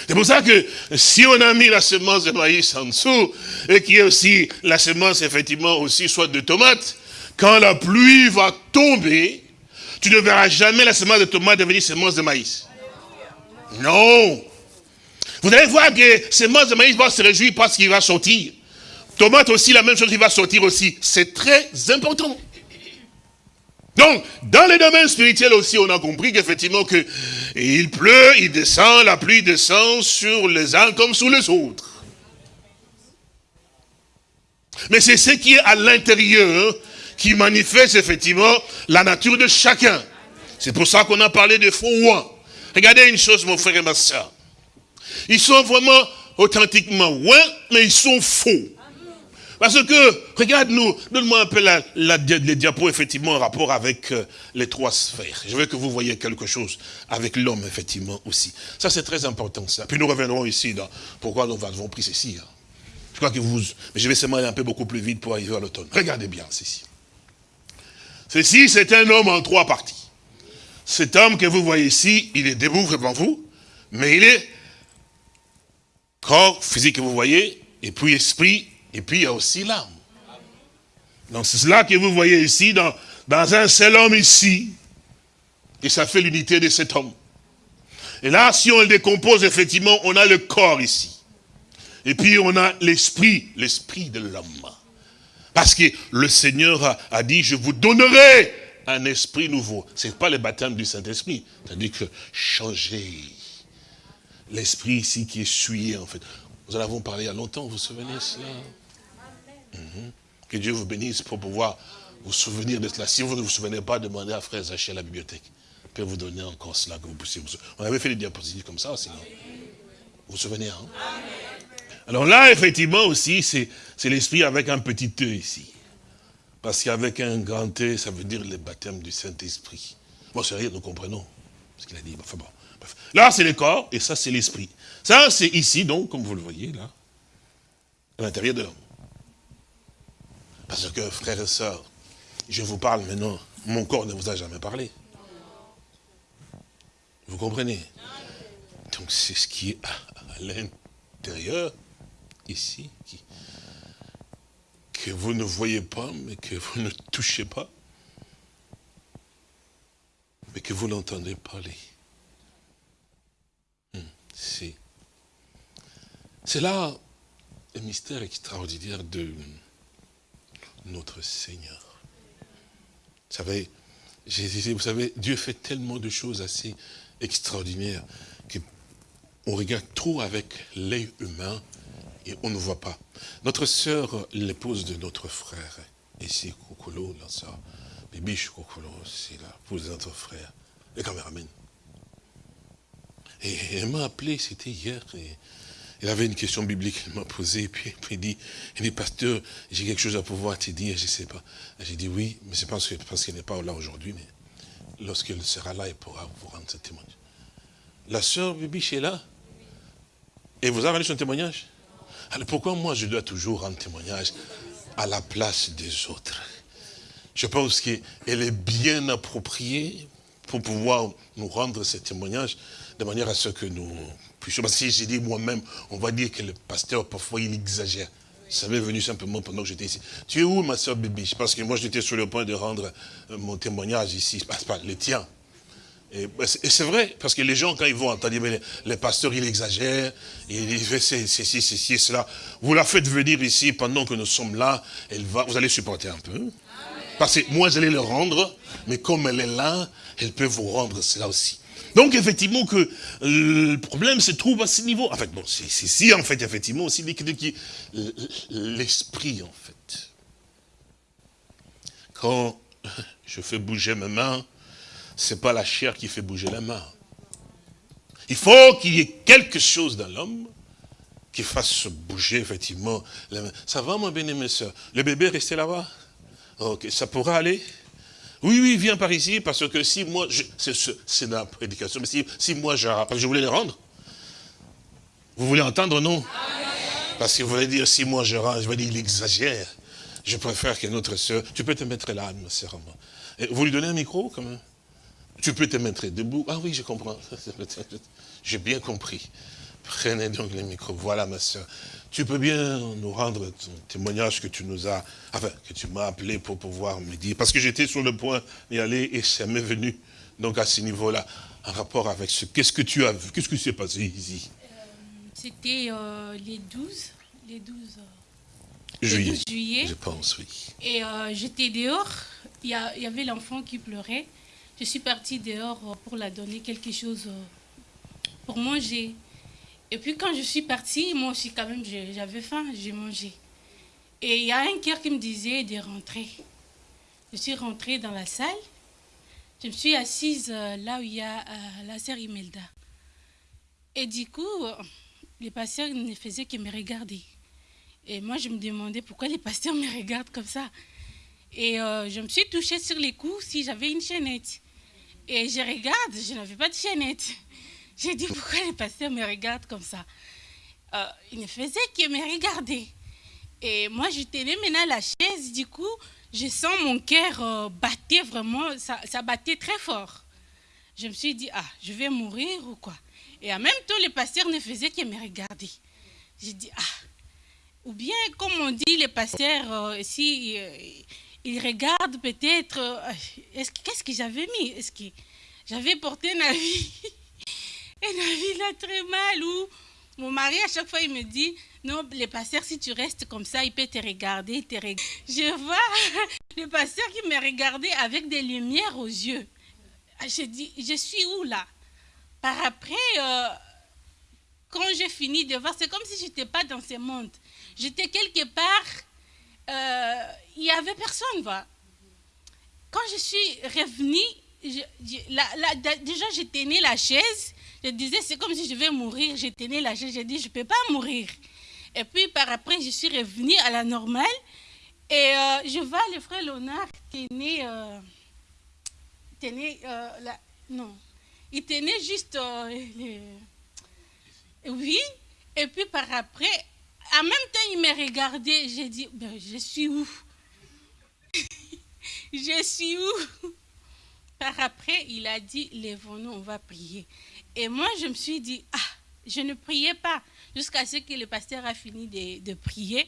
C'est pour ça que si on a mis la semence de maïs en dessous, et qu'il y a aussi la semence, effectivement, aussi, soit de tomates, quand la pluie va tomber, tu ne verras jamais la semence de tomate devenir semence de maïs. Non. Vous allez voir que semence de maïs va se réjouir parce qu'il va sortir. Tomate aussi, la même chose, il va sortir aussi. C'est très important. Donc, dans les domaines spirituels aussi, on a compris qu'effectivement que il pleut, il descend, la pluie descend sur les uns comme sur les autres. Mais c'est ce qui est à l'intérieur qui manifeste effectivement la nature de chacun. C'est pour ça qu'on a parlé de faux rois. Regardez une chose, mon frère et ma soeur. Ils sont vraiment authentiquement ouins, mais ils sont faux. Parce que, regarde-nous, donne-moi un peu les diapos, effectivement, en rapport avec euh, les trois sphères. Je veux que vous voyez quelque chose avec l'homme, effectivement, aussi. Ça, c'est très important, ça. Puis nous reviendrons ici dans pourquoi nous avons pris ceci. Hein. Je crois que vous... Mais je vais seulement aller un peu beaucoup plus vite pour arriver à l'automne. Regardez bien ceci. Ceci, c'est un homme en trois parties. Cet homme que vous voyez ici, il est debout devant vous, mais il est corps physique que vous voyez, et puis esprit, et puis il y a aussi l'âme. Donc c'est cela que vous voyez ici, dans, dans un seul homme ici, et ça fait l'unité de cet homme. Et là, si on le décompose, effectivement, on a le corps ici. Et puis on a l'esprit, l'esprit de l'homme. Parce que le Seigneur a, dit, je vous donnerai un esprit nouveau. Ce n'est pas le baptême du Saint-Esprit. C'est-à-dire que changer l'esprit ici qui est souillé, en fait. Nous en avons parlé il y a longtemps, vous vous souvenez de cela? -hmm. Que Dieu vous bénisse pour pouvoir vous souvenir de cela. Si vous ne vous souvenez pas, demandez à Frère Zaché à la bibliothèque. Il peut vous donner encore cela que vous puissiez vous. On avait fait des diapositives comme ça, sinon. Vous vous souvenez, hein? Alors là, effectivement, aussi, c'est l'esprit avec un petit E ici. Parce qu'avec un grand T, ça veut dire le baptême du Saint-Esprit. Bon, c'est rien, nous comprenons ce qu'il a dit. Enfin bon. Là, c'est le corps, et ça, c'est l'esprit. Ça, c'est ici, donc, comme vous le voyez, là, à l'intérieur de l'homme. Parce que, frères et sœurs, je vous parle maintenant, mon corps ne vous a jamais parlé. Vous comprenez? Donc, c'est ce qui est à, l'intérieur, ici, que vous ne voyez pas, mais que vous ne touchez pas, mais que vous l'entendez parler. C'est c'est là le mystère extraordinaire de notre Seigneur. Vous savez, vous savez, Dieu fait tellement de choses assez extraordinaires qu'on regarde trop avec l'œil humain et on ne voit pas. Notre sœur, l'épouse de notre frère, ici, Kokolo, là, ça, Bibiche Kokolo, c'est l'épouse de notre frère, le caméraman. Et elle m'a appelé, c'était hier, et elle avait une question biblique qu'elle m'a posée, et puis, puis elle dit, elle dit, pasteur, j'ai quelque chose à pouvoir te dire, je ne sais pas. J'ai dit oui, mais c'est parce qu'elle parce n'est pas là aujourd'hui, mais lorsqu'elle sera là, elle pourra vous rendre ce témoignage. La sœur Bibiche est là, et vous avez rendu son témoignage? Alors pourquoi moi je dois toujours rendre témoignage à la place des autres? Je pense qu'elle est bien appropriée pour pouvoir nous rendre ce témoignage de manière à ce que nous puissions. Parce que si j'ai dit moi-même, on va dire que le pasteur, parfois, il exagère. Ça m'est venu simplement pendant que j'étais ici. Tu es où, ma soeur Bibi Parce que moi, j'étais sur le point de rendre mon témoignage ici, pas, pas le tien. Et, bah, c'est et c'est vrai, parce que les gens, quand ils vont entendre, mais les pasteurs, il exagère, il fait ceci, ceci, cela. Vous la faites venir ici pendant que nous sommes là, elle va, vous allez supporter un peu. Parce que moi, j'allais le rendre, mais comme elle est là, elle peut vous rendre cela aussi. Donc, effectivement, que euh, le problème se trouve à ce niveau. En fait, bon, c'est ici, en fait, effectivement, aussi, que- qui- l'esprit, en fait. Quand je fais bouger mes mains, c'est pas la chair qui fait bouger la main. Il faut qu'il y ait quelque chose dans l'homme qui fasse bouger, effectivement, la main. Ça va, mon bien-aimé soeur Le bébé est resté là-bas? Ok, ça pourra aller? Oui, oui, viens par ici, parce que si moi, c'est la prédication, mais si, moi, je, parce que je voulais le rendre, vous voulez entendre, non? Parce que vous voulez dire, si moi je rends, je vais dire, il exagère. Je préfère que notre soeur, tu peux te mettre là, ma. Et Vous lui donnez un micro, quand même? Tu peux te mettre debout. Ah oui, je comprends. J'ai bien compris. Prenez donc le micro. Voilà, ma soeur. Tu peux bien nous rendre ton témoignage que tu nous as, enfin, que tu m'as appelé pour pouvoir me dire. Parce que j'étais sur le point d'y aller et ça m'est venu. Donc, à ce niveau-là, en rapport avec ce, qu'est-ce que tu as vu Qu'est-ce qui s'est passé ici? C'était euh, les 12, les 12, euh, Juillet. 12 juillet. Je pense, oui. Et euh, j'étais dehors. Il y, y avait l'enfant qui pleurait. Je suis partie dehors euh, pour la donner quelque chose euh, pour manger. Et puis quand je suis partie, moi aussi quand même, j'avais faim, j'ai mangé. Et il y a un cœur qui me disait de rentrer. Je suis rentrée dans la salle. Je me suis assise euh, là où il y a euh, la sœur Imelda. Et du coup, euh, les pasteurs ne faisaient que me regarder. Et moi, je me demandais pourquoi les pasteurs me regardent comme ça. Et je me suis touchée sur les coups si j'avais une chaînette. Et je regarde, je n'avais pas de chaînette. J'ai dit pourquoi les pasteurs me regardent comme ça? Euh, ils ne faisaient que me regarder. Et moi, je tenais maintenant la chaise, du coup, je sens mon cœur euh, battait vraiment, ça, battait très fort. Je me suis dit, ah, je vais mourir ou quoi? Et en même temps, les pasteurs ne faisaient que me regarder. J'ai dit, ah, ou bien, comme on dit, les pasteurs, euh, si euh, ils regardent peut-être, euh, est-ce que- qu'est-ce que j'avais mis? Est-ce que j'avais porté un avis Un avis là très mal ou mon mari, à chaque fois, il me dit, non, les pasteurs, si tu restes comme ça, il peut te regarder. Je vois le pasteur qui me regardait avec des lumières aux yeux. Ah, Je dis, je suis où là? Par après, euh, quand j'ai fini de voir, c'est comme si je n'étais pas dans ce monde. J'étais quelque part, euh, il n'y avait personne. Quand je suis revenue, je- je- déjà je tenais la chaise. Je disais, c'est comme si je vais mourir. Je tenais la chaise. J'ai dit, je ne peux pas mourir. Et puis par après, je suis revenue à la normale. Et euh, je vois le frère Léonard tenait, euh, tenait euh, la- non, il tenait juste euh, oui. Et puis par après, en même temps, il me regardait. J'ai dit, ben, je suis où? Je suis où? Par après, il a dit, lèvons-nous, on va prier. Et moi, je me suis dit, ah, je ne priais pas jusqu'à ce que le pasteur a fini de, prier.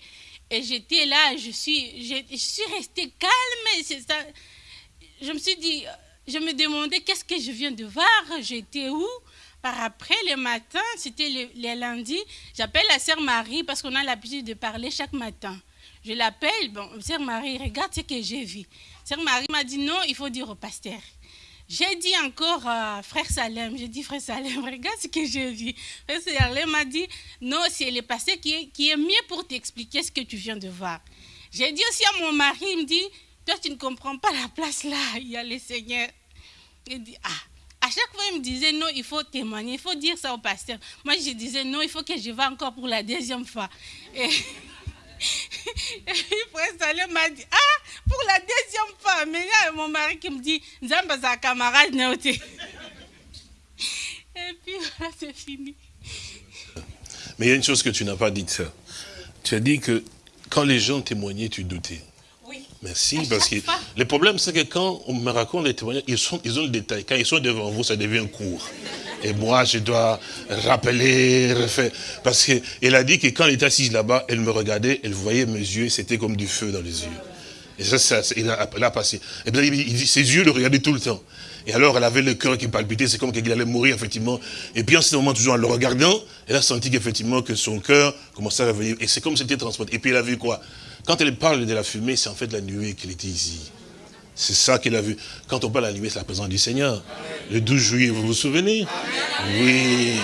Et j'étais là, je suis, je, suis restée calme. Je me suis dit, je me demandais qu'est-ce que je viens de voir, j'étais où? Par après, le matin, c'était le, le lundi, j'appelle la sœur Marie parce qu'on a l'habitude de parler chaque matin. Je l'appelle, bon, sœur Marie, regarde ce que j'ai vu. Sœur Marie m'a dit non, il faut dire au pasteur. J'ai dit encore à frère Salem, j'ai dit frère Salem, regarde ce que j'ai vu. Frère Salem m'a dit non, c'est le pasteur qui est, qui est mieux pour t'expliquer ce que tu viens de voir. J'ai dit aussi à mon mari, il me dit, toi tu ne comprends pas la place là, il y a le Seigneur. Il dit, ah, à chaque fois, il me disait, non, il faut témoigner, il faut dire ça au pasteur. Moi, je disais, non, il faut que je vá encore pour la deuxième fois. Et, frère Salem m'a dit, ah, pour la deuxième fois. Mais il y a mon mari qui me dit, Zamba, sa camarade. Et puis, voilà, c'est fini. Mais il y a une chose que tu n'as pas dite. Tu as dit que quand les gens témoignaient, tu doutais. Merci, parce que le problème, c'est que quand on me raconte les témoignages, ils, sont, ils ont le détail. Quand ils sont devant vous, ça devient court. Et moi, je dois rappeler, refaire. Parce qu'elle a dit que quand elle était assise là-bas, elle me regardait, elle voyait mes yeux, c'était comme du feu dans les yeux. Et ça, ça il, a, il a passé. Et bien, il dit, ses yeux le regardaient tout le temps. Et alors, elle avait le cœur qui palpitait, c'est comme qu'elle allait mourir, effectivement. Et puis, en ce moment, toujours en le regardant, elle a senti qu'effectivement, que son cœur commençait à revenir. Et c'est comme c'était transporté. Et puis, elle a vu quoi? Quand elle parle de la fumée, c'est en fait la nuée qu'elle était ici. C'est ça qu'elle a vu. Quand on parle de la nuée, c'est la présence du Seigneur. Le 12 juillet, vous vous souvenez? Oui.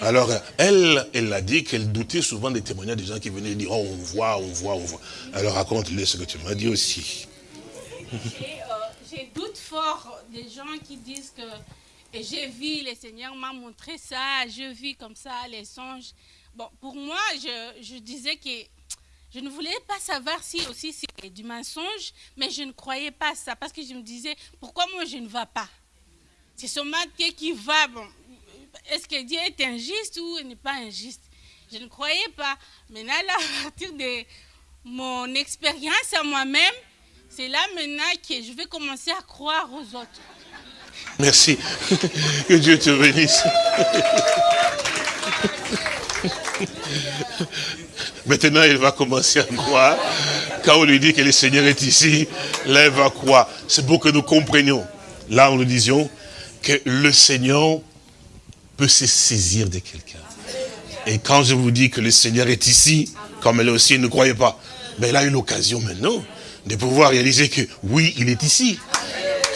Alors, elle, elle a dit qu'elle doutait souvent des témoignages des gens qui venaient dire, oh, on voit, on voit, on voit. Alors, raconte-le ce que tu m'as dit aussi. Et, euh, j'ai doute fort des gens qui disent que j'ai vu, le Seigneur m'a montré ça, je vis comme ça les songes. Bon, pour moi, je disais que je ne voulais pas savoir si aussi c'est du mensonge, mais je ne croyais pas ça parce que je me disais, pourquoi moi je ne vais pas? C'est seulement Dieu qui va. Bon, est-ce que Dieu est injuste ou il n'est pas injuste? Je ne croyais pas. Maintenant, là, à partir de mon expérience à moi-même, c'est là maintenant que je vais commencer à croire aux autres. Merci. Que Dieu te bénisse. Maintenant, il va commencer à croire. Quand on lui dit que le Seigneur est ici, là, il va croire. C'est pour que nous comprenions. Là, nous disions que le Seigneur peut se saisir de quelqu'un. Et quand je vous dis que le Seigneur est ici, comme elle aussi ne croyait pas, ben, elle a eu l'occasion maintenant de pouvoir réaliser que oui, il est ici.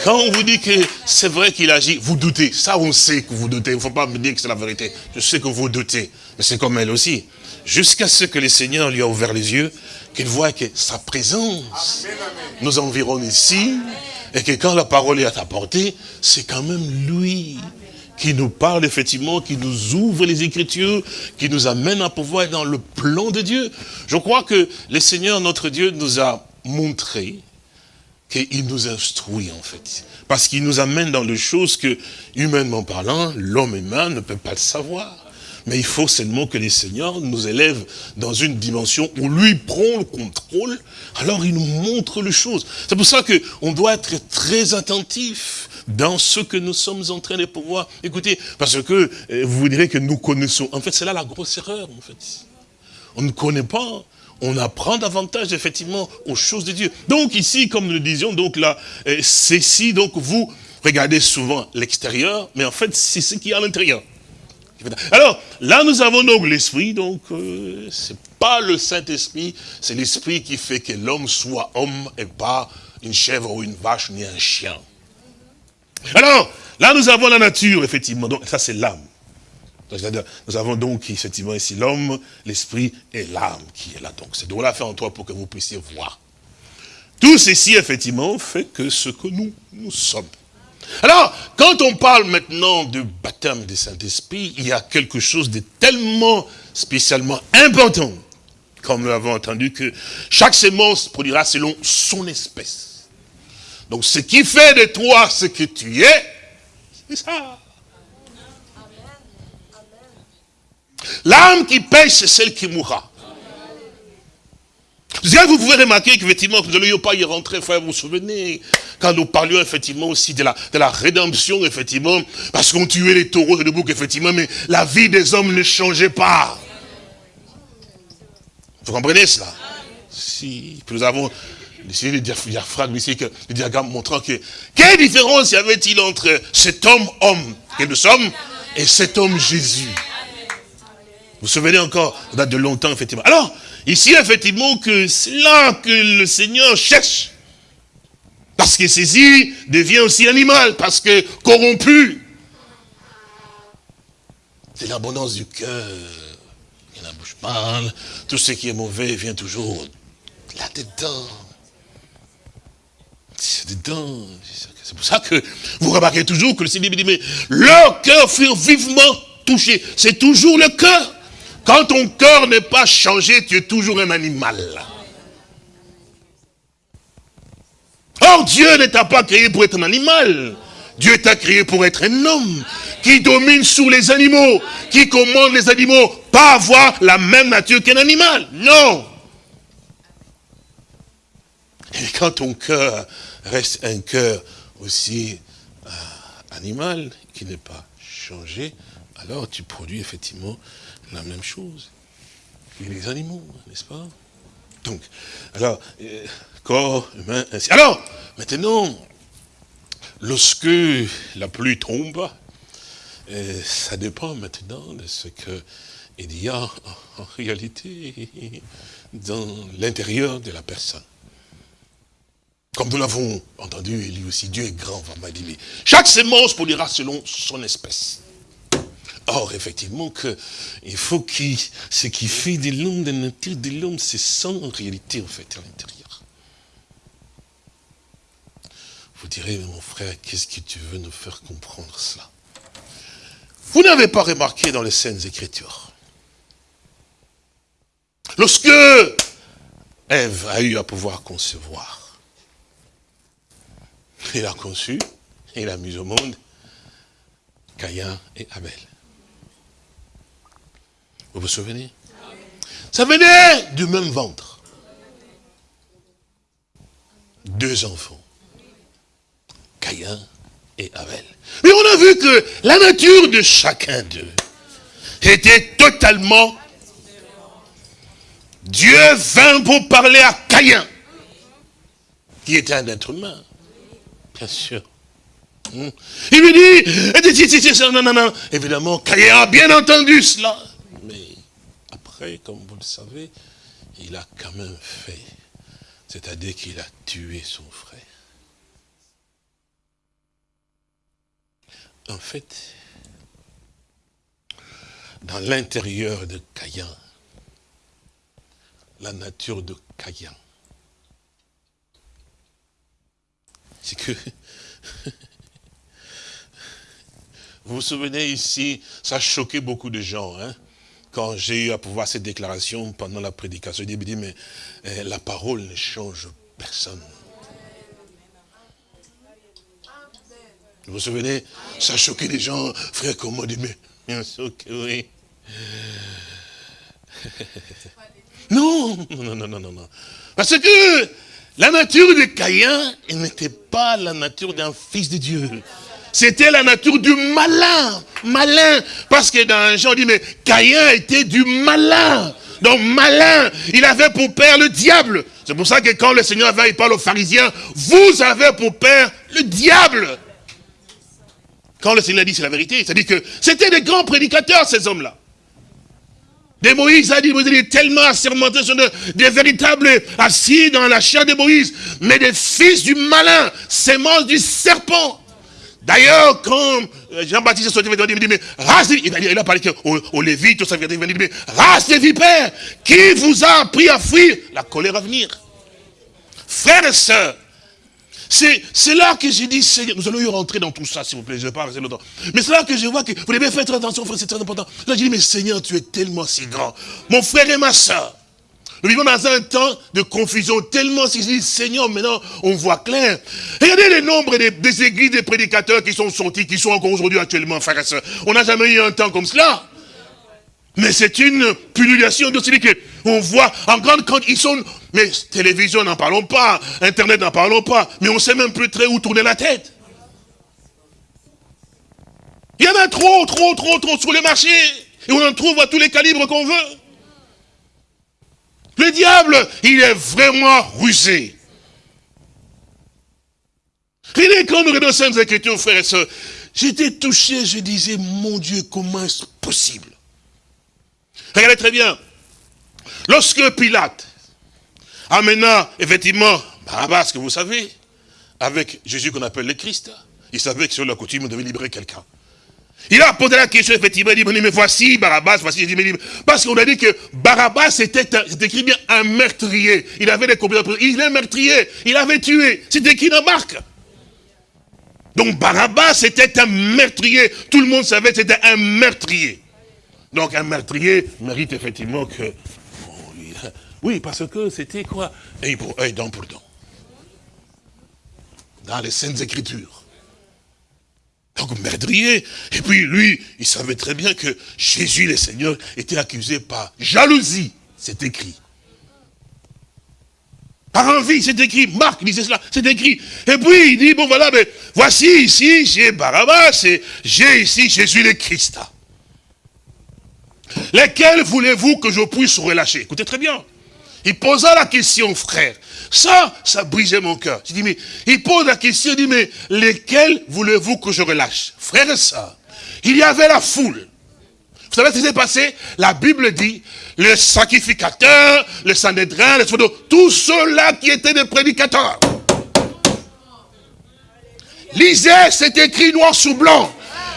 Quand on vous dit que c'est vrai qu'il agit, vous doutez. Ça, on sait que vous doutez. Il ne faut pas me dire que c'est la vérité. Je sais que vous doutez. Mais c'est comme elle aussi. Jusqu'à ce que le Seigneur lui a ouvert les yeux, qu'il voit que sa présence nous environne ici, et que quand la parole est apportée, c'est quand même lui qui nous parle effectivement, qui nous ouvre les Écritures, qui nous amène à pouvoir être dans le plan de Dieu. Je crois que le Seigneur, notre Dieu, nous a montré qu'il nous instruit en fait. Parce qu'il nous amène dans les choses que, humainement parlant, l'homme humain ne peut pas le savoir. Mais il faut seulement que les seigneurs nous élèvent dans une dimension où lui prend le contrôle, alors il nous montre les choses. C'est pour ça qu'on doit être très attentif dans ce que nous sommes en train de pouvoir écouter. Parce que euh, vous direz que nous connaissons. En fait, c'est là la grosse erreur, en fait. On ne connaît pas on apprend davantage effectivement aux choses de Dieu. Donc ici, comme nous le disions, donc là, euh, c'est si donc vous regardez souvent l'extérieur, mais en fait c'est ce qui est à l'intérieur. Alors, là nous avons donc l'esprit, donc euh, c'est pas le Saint-Esprit, c'est l'esprit qui fait que l'homme soit homme et pas une chèvre ou une vache ni un chien. Alors, là nous avons la nature, effectivement, donc ça c'est l'âme. Nous avons donc effectivement ici l'homme, l'esprit et l'âme qui est là. Donc c'est de la faire en toi pour que vous puissiez voir. Tout ceci, effectivement, fait que ce que nous, nous sommes. Alors, quand on parle maintenant de baptême du Saint-Esprit, il y a quelque chose de tellement spécialement important, comme nous l'avons entendu, que chaque sémence produira selon son espèce. Donc, ce qui fait de toi ce que tu es, c'est ça. L'âme qui pêche, c'est celle qui mourra. Vous pouvez remarquer qu'effectivement, nous n'allions pas y rentrer, frère, vous vous souvenez, quand nous parlions effectivement aussi de la, de la rédemption, effectivement, parce qu'on tuait les taureaux et les boucs, effectivement, mais la vie des hommes ne changeait pas. Vous comprenez cela? Si, nous avons ici le diaphragme, ici, le diagramme montrant que, quelle différence y avait-il entre cet homme-homme que nous sommes et cet homme Jésus? Vous vous souvenez encore, ça date de longtemps, effectivement. Alors, ici, effectivement, que c'est là que le Seigneur cherche. Parce que ceci devient aussi animal, parce que corrompu. C'est l'abondance du cœur. Et la bouche parle. Tout ce qui est mauvais vient toujours là-dedans. C'est dedans. C'est pour ça que vous remarquez toujours que le Seigneur dit, mais leur cœur fut vivement touché. C'est toujours le cœur. Quand ton cœur n'est pas changé, tu es toujours un animal. Or, Dieu ne t'a pas créé pour être un animal. Dieu t'a créé pour être un homme qui domine sur les animaux, qui commande les animaux, pas avoir la même nature qu'un animal. Non. Et quand ton cœur reste un cœur aussi euh, animal, qui n'est pas changé, alors tu produis effectivement la même chose. Et les animaux, n'est-ce pas? Donc, alors, euh, corps humain, ainsi. Alors, maintenant, lorsque la pluie tombe, euh, ça dépend maintenant de ce que il y a en, réalité dans l'intérieur de la personne. Comme nous l'avons entendu, Élie aussi, Dieu est grand, vraiment, il dit, chaque sémence produira selon son espèce. Or, effectivement, que il faut que ce qui fait de l'homme, de nature de l'homme, c'est ça en réalité, en fait, à l'intérieur. Vous direz, mon frère, qu'est-ce que tu veux nous faire comprendre cela Vous n'avez pas remarqué dans les scènes écritures. Lorsque Ève a eu à pouvoir concevoir, il a conçu, il a mis au monde Caïn et Abel. Vous vous souvenez? Ça venait du même ventre. Deux enfants. Caïn et Abel. Mais on a vu que la nature de chacun d'eux était totalement... Dieu vint pour parler à Caïn, qui était un être humain, bien sûr. Hmm. Il lui dit, non, non, non, évidemment, Caïn a bien entendu cela. Comme vous le savez, il a quand même fait. C'est-à-dire qu'il a tué son frère. En fait, dans l'intérieur de Caïn, la nature de Caïn, c'est que Vous vous souvenez ici, ça a choqué beaucoup de gens, hein, quand j'ai eu à pouvoir cette déclaration pendant la prédication. Il dit, mais eh, la parole ne change personne. Vous vous souvenez Ça a choqué les gens, frère, comme moi, dit, mais bien sûr que oui. Non, non, non, non, non. Parce que la nature de Caïn, n'était pas la nature d'un fils de Dieu. C'était la nature du malin, malin. Parce que dans Jean, on dit, mais Caïn était du malin. Donc malin, il avait pour père le diable. C'est pour ça que quand le Seigneur va, il parle aux pharisiens, vous avez pour père le diable. Quand le Seigneur dit c'est la vérité, c'est-à-dire que c'était des grands prédicateurs, ces hommes-là. Des Moïse a dit, vous êtes tellement assermentés, sont de- des véritables assis dans la chair de Moïse, mais des fils du malin, sémence du serpent. D'ailleurs, quand euh, Jean-Baptiste est sorti, il dit, mais race il a- parlé aux, aux Lévites, tout ça, il dit, mais race de vipères, qui vous a appris à fuir? La colère à venir Frères et sœurs, c'est là que j'ai dit, Seigneur, nous allons y rentrer dans tout ça, s'il vous plaît, je ne vais pas rester longtemps. Mais c'est là que je vois que vous devez faire très attention, frère, c'est très important. Là, j'ai dit, mais Seigneur, tu es tellement si grand. Mon frère et ma soeur, nous vivons dans un temps de confusion tellement si je Seigneur, maintenant, on voit clair. Regardez le nombre des, églises, des prédicateurs qui sont sortis, qui sont encore aujourd'hui actuellement, frères et sœurs. On n'a jamais eu un temps comme cela. Mais c'est une pullulation de celui on voit en grande quantité. Ils sont, mais télévision, n'en parlons pas, Internet, n'en parlons pas, mais on sait même plus très où tourner la tête. Il y en a trop, trop, trop, trop sur le marché. Et on en trouve à tous les calibres qu'on veut. Le diable, il est vraiment rusé. Regardez quand nous regardons Saintes Écritures, frères et sœurs, j'étais touché, je disais, mon Dieu, comment est-ce possible? Regardez très bien. Lorsque Pilate amena effectivement Barabbas, que vous savez, avec Jésus qu'on appelle le Christ, il savait que sur la coutume, on devait libérer quelqu'un. Il a posé la question, effectivement, il dit, mais voici Barabbas, voici Jésus. Parce qu'on a dit que Barabbas, c'était un- c'est écrit bien un meurtrier. Il avait des compétences. Il est meurtrier. Il avait tué. C'était écrit dans Marc. Donc Barabbas, c'était un meurtrier. Tout le monde savait que c'était un meurtrier. Donc un meurtrier mérite effectivement que... oui, parce que c'était quoi? Œil pour œil, dent pour dent. Dans les Saintes Écritures. Donc meurtrier. Et puis lui, il savait très bien que Jésus le Seigneur était accusé par jalousie. C'est écrit. Par envie, c'est écrit. Marc disait cela, c'est écrit. Et puis il dit, bon voilà, mais voici ici, j'ai Barabbas et j'ai ici Jésus le Christ. Lesquels voulez-vous que je puisse relâcher? Écoutez très bien. Il posa la question, frère. Ça, ça brisait mon cœur. Dis, mais il pose la question, il dit, mais lesquels voulez-vous que je relâche? Frère sœur, il y avait la foule. Vous savez ce qui s'est passé? La Bible dit, le sacrificateur, le Sanhédrin, les photos, tous ceux-là qui étaient des prédicateurs. Lisez, c'est écrit noir sur blanc.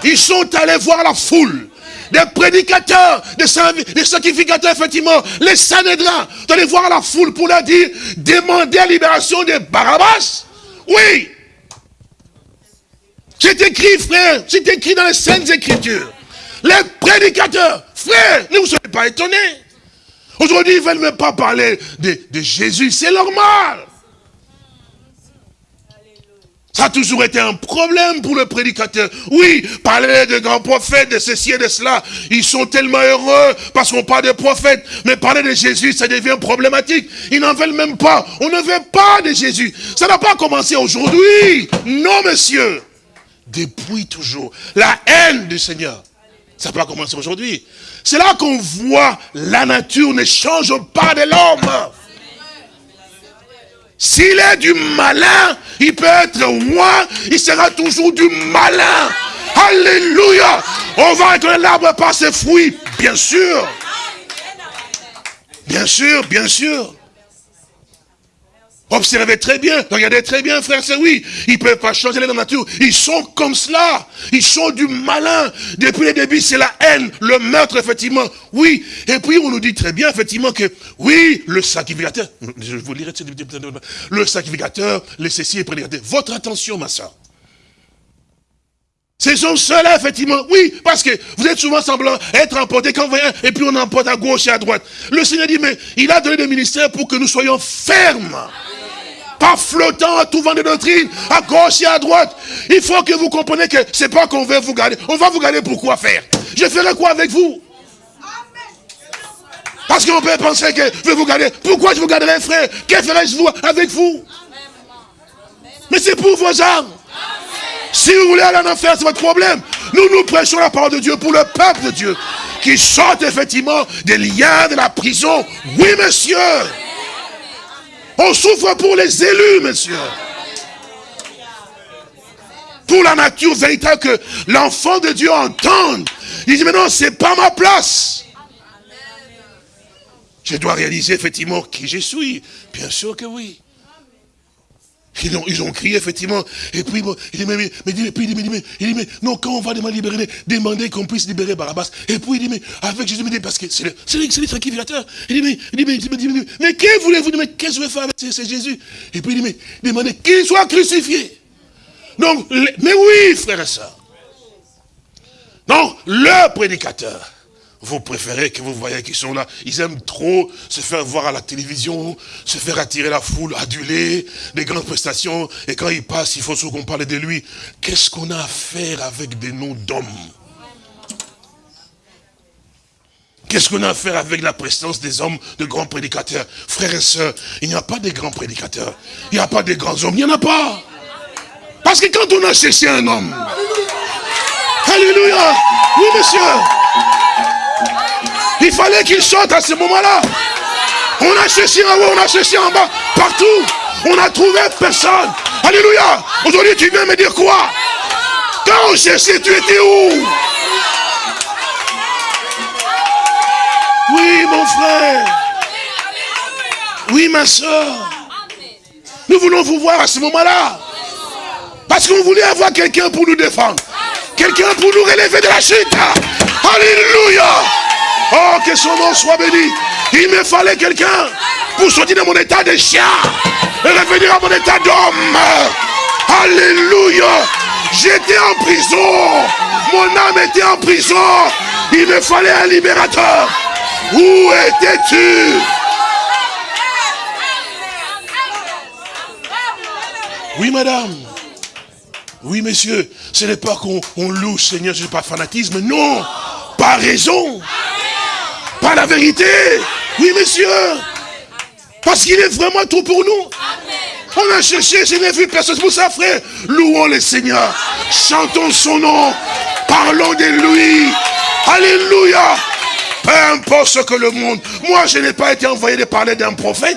Ils sont allés voir la foule. Des prédicateurs, des, des sacrificateurs, effectivement, les Sanhédrins, d'aller voir la foule pour leur dire, demander la libération de Barabbas. Oui. C'est écrit, frère, c'est écrit dans les Saintes Écritures. Les prédicateurs, frère, ne vous soyez pas étonnés. Aujourd'hui, ils ne veulent même pas parler de, de Jésus, c'est normal. Ça a toujours été un problème pour le prédicateur. Oui, parler de grands prophètes, de ceci et de cela, ils sont tellement heureux parce qu'on parle de prophètes. Mais parler de Jésus, ça devient problématique. Ils n'en veulent même pas. On ne veut pas de Jésus. Ça n'a pas commencé aujourd'hui. Non, monsieur. Depuis toujours. La haine du Seigneur. Ça n'a pas commencé aujourd'hui. C'est là qu'on voit la nature ne change pas de l'homme. S'il est du malin, il peut être roi, il sera toujours du malin. Alléluia. On va reconnaître l'arbre par ses fruits, bien sûr. Bien sûr, bien sûr. Observez très bien, regardez très bien, frère, c'est oui. Ils ne peuvent pas changer la nature. Ils sont comme cela. Ils sont du malin. Depuis le début, c'est la haine, le meurtre, effectivement. Oui. Et puis, on nous dit très bien, effectivement, que oui, le sacrificateur, je vous lirai, le sacrificateur, le ceci et prédicateur. Votre attention, ma soeur. Ce sont ceux-là, effectivement. Oui, parce que vous êtes souvent semblant être emporté quand on vient, et puis on emporte à gauche et à droite. Le Seigneur dit, mais il a donné des ministères pour que nous soyons fermes. Pas flottant à tout vent de doctrine, à gauche et à droite. Il faut que vous compreniez que c'est pas qu'on veut vous garder. On va vous garder pour quoi faire Je ferai quoi avec vous? Parce qu'on peut penser que je vais vous garder. Pourquoi je vous garderai, frère? Que ferai-je avec vous? Mais c'est pour vos âmes. Si vous voulez aller en enfer, c'est votre problème. Nous, nous prêchons la parole de Dieu pour le peuple de Dieu. Qui sortent effectivement des liens de la prison. Oui, monsieur. On souffre pour les élus, monsieur. Pour la nature véritable que l'enfant de Dieu entende. Il dit, mais non, c'est pas ma place. Je dois réaliser effectivement qui je suis. Bien sûr que oui. Ils ont, ils ont crié, effectivement. Et puis, bon, il dit, mais, mais, mais, mais, puis, il dit, mais, mais, il dit, mais, non, quand on va demander, libérer, demander qu'on puisse libérer Barabbas. Et puis, il dit, mais, avec Jésus, dit, parce que c'est le, c'est le, c'est. Il dit, mais, il dit, mais, il dit, mais, il dit, mais, mais, que voulez-vous mais qu'est-ce que je vais faire avec c'est, Jésus Et puis, il dit, mais, demandez qu'il soit crucifié. Donc, mais oui, frères et sœurs. Donc, le prédicateur, vous préférez que vous voyez qu'ils sont là. Ils aiment trop se faire voir à la télévision, se faire attirer la foule, aduler, des grandes prestations. Et quand il passe, il faut qu'on parle de lui. Qu'est-ce qu'on a à faire avec des noms d'hommes? Qu'est-ce qu'on a à faire avec la présence des hommes, de grands prédicateurs? Frères et sœurs, il n'y a pas de grands prédicateurs. Il n'y a pas de grands hommes. Il n'y en a pas. Parce que quand on a cherché un homme, Alléluia, oui monsieur, il fallait qu'il sorte à ce moment-là. On a cherché en haut, on a cherché en bas, partout. On n'a trouvé personne. Alléluia. Aujourd'hui, tu viens me dire quoi? Quand on cherchait, tu étais où? Oui, mon frère. Oui, ma soeur. Nous voulons vous voir à ce moment-là. Parce qu'on voulait avoir quelqu'un pour nous défendre. Quelqu'un pour nous relever de la chute. Alléluia. Oh, que son nom soit béni. Il me fallait quelqu'un pour sortir de mon état de chien et revenir à mon état d'homme. Alléluia. J'étais en prison. Mon âme était en prison. Il me fallait un libérateur. Où étais-tu? Oui, madame. Oui, monsieur. Ce n'est pas qu'on on loue, Seigneur, je suis pas fanatisme. Non. Pas raison. Pas la vérité. Oui, monsieur. Parce qu'il est vraiment tout pour nous. On a cherché, je n'ai vu personne. C'est pour ça, frère. Louons le Seigneur. Chantons son nom. Parlons de lui. Alléluia. Peu importe ce que le monde... Moi, je n'ai pas été envoyé de parler d'un prophète.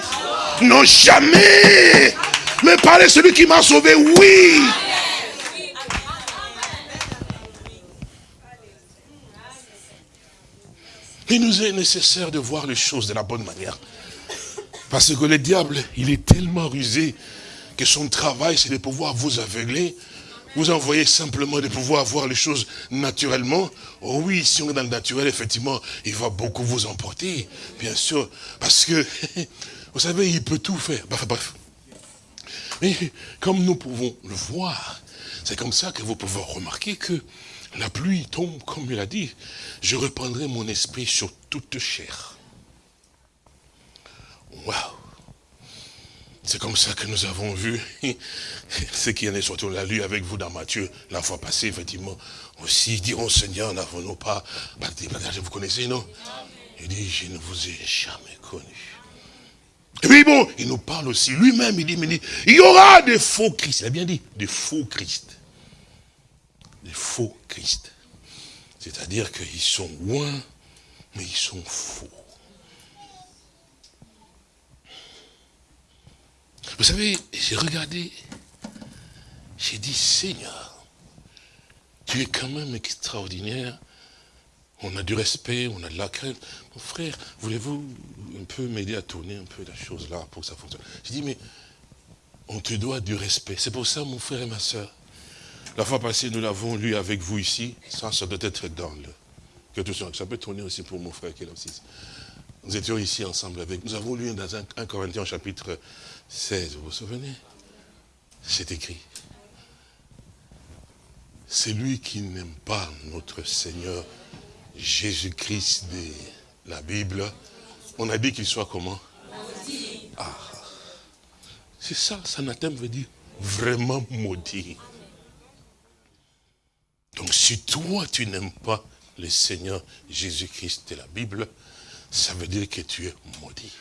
Non, jamais. Mais parler de celui qui m'a sauvé, oui. Il nous est nécessaire de voir les choses de la bonne manière. Parce que le diable, il est tellement rusé que son travail, c'est de pouvoir vous aveugler, vous envoyer simplement de pouvoir voir les choses naturellement. Oh oui, si on est dans le naturel, effectivement, il va beaucoup vous emporter, bien sûr. Parce que, vous savez, il peut tout faire. Bref, bref. Mais comme nous pouvons le voir, c'est comme ça que vous pouvez remarquer que la pluie tombe, comme il a dit, je reprendrai mon esprit sur toute chair. Waouh C'est comme ça que nous avons vu ce qui en est sorti. On l'a lu avec vous dans Matthieu la fois passée, effectivement. Aussi, diront Seigneur, n'avons-nous pas Vous connaissez, non? Il dit, je ne vous ai jamais connu. Et puis bon, il nous parle aussi, lui-même, il dit, mais il dit, il y aura des faux Christ. Il a bien dit, des faux Christ. Des faux Christ. C'est-à-dire qu'ils sont loin, mais ils sont faux. Vous savez, j'ai regardé, j'ai dit, Seigneur, tu es quand même extraordinaire. On a du respect, on a de la crainte. Mon frère, voulez-vous un peu m'aider à tourner un peu la chose là pour que ça fonctionne? J'ai dit, mais on te doit du respect. C'est pour ça, mon frère et ma soeur. La fois passée, nous l'avons lu avec vous ici. Ça, ça doit être dans le... Que ça peut tourner aussi pour mon frère qui est là aussi. Nous étions ici ensemble avec. Nous avons lu dans 1 Corinthiens chapitre 16, vous vous souvenez? C'est écrit. C'est lui qui n'aime pas notre Seigneur Jésus-Christ de la Bible. On a dit qu'il soit comment? Ah. C'est ça, Sanathème veut dire vraiment maudit. Donc si toi tu n'aimes pas le Seigneur Jésus-Christ de la Bible, ça veut dire que tu es maudit.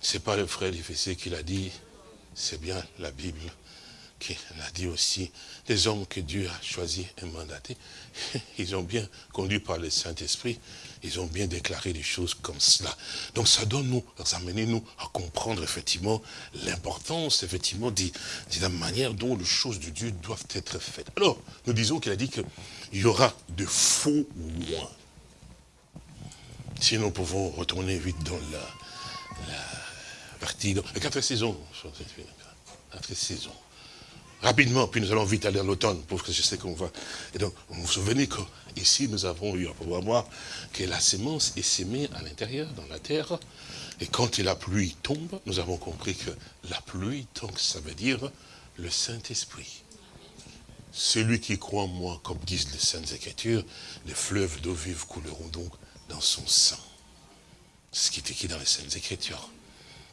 C'est pas le frère d'Éphésiens qui l'a dit, c'est bien la Bible qui l'a dit aussi. Les hommes que Dieu a choisis et mandatés, ils ont bien conduit par le Saint-Esprit, ils ont bien déclaré des choses comme cela. Donc ça doit nous amener nous à comprendre effectivement l'importance effectivement de, la manière dont les choses de Dieu doivent être faites. Alors, nous disons qu'il a dit qu'il y aura de faux loin. Si nous pouvons retourner vite dans la, partie, dans, quatre saisons, quatre saisons. Rapidement, puis nous allons vite aller à l'automne, pour que je sais qu'on va. Et donc, vous vous souvenez qu'ici, nous avons eu à pouvoir voir que la sémence est sémée à l'intérieur, dans la terre. Et quand la pluie tombe, nous avons compris que la pluie, donc, ça veut dire le Saint-Esprit. Celui qui croit en moi, comme disent les Saintes Écritures, les fleuves d'eau vive couleront donc dans son sang. Ce qui est écrit dans les Saintes Écritures.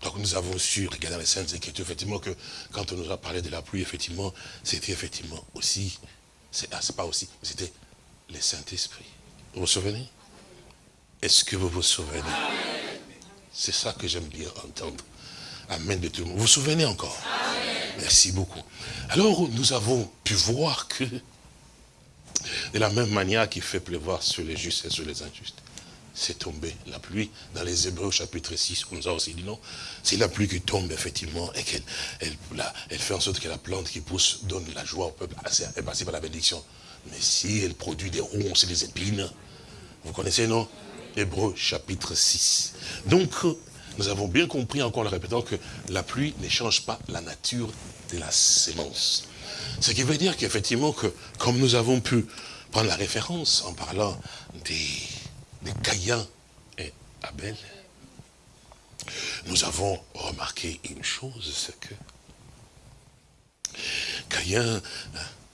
Donc nous avons su, regardant les Saintes Écritures, effectivement, que quand on nous a parlé de la pluie, effectivement, c'était effectivement aussi, c'est ah, pas aussi, c'était le Saint-Esprit. Vous vous souvenez? Est-ce que vous vous souvenez? C'est ça que j'aime bien entendre. Amen de tout le monde. Vous vous souvenez encore? Merci beaucoup. Alors, nous avons pu voir que, de la même manière qu'il fait pleuvoir sur les justes et sur les injustes, c'est tombé la pluie. Dans les Hébreux chapitre 6, on nous a aussi dit non. C'est la pluie qui tombe effectivement et qu'elle elle, elle fait en sorte que la plante qui pousse donne la joie au peuple. Elle passe par la bénédiction. Mais si elle produit des ronces et des épines, vous connaissez non? Hébreux chapitre 6. Donc, nous avons bien compris, encore en le répétant, que la pluie ne change pas la nature de la sémence. Ce qui veut dire qu'effectivement, que, comme nous avons pu prendre la référence en parlant des de Caïn et Abel, nous avons remarqué une chose, c'est que Caïn,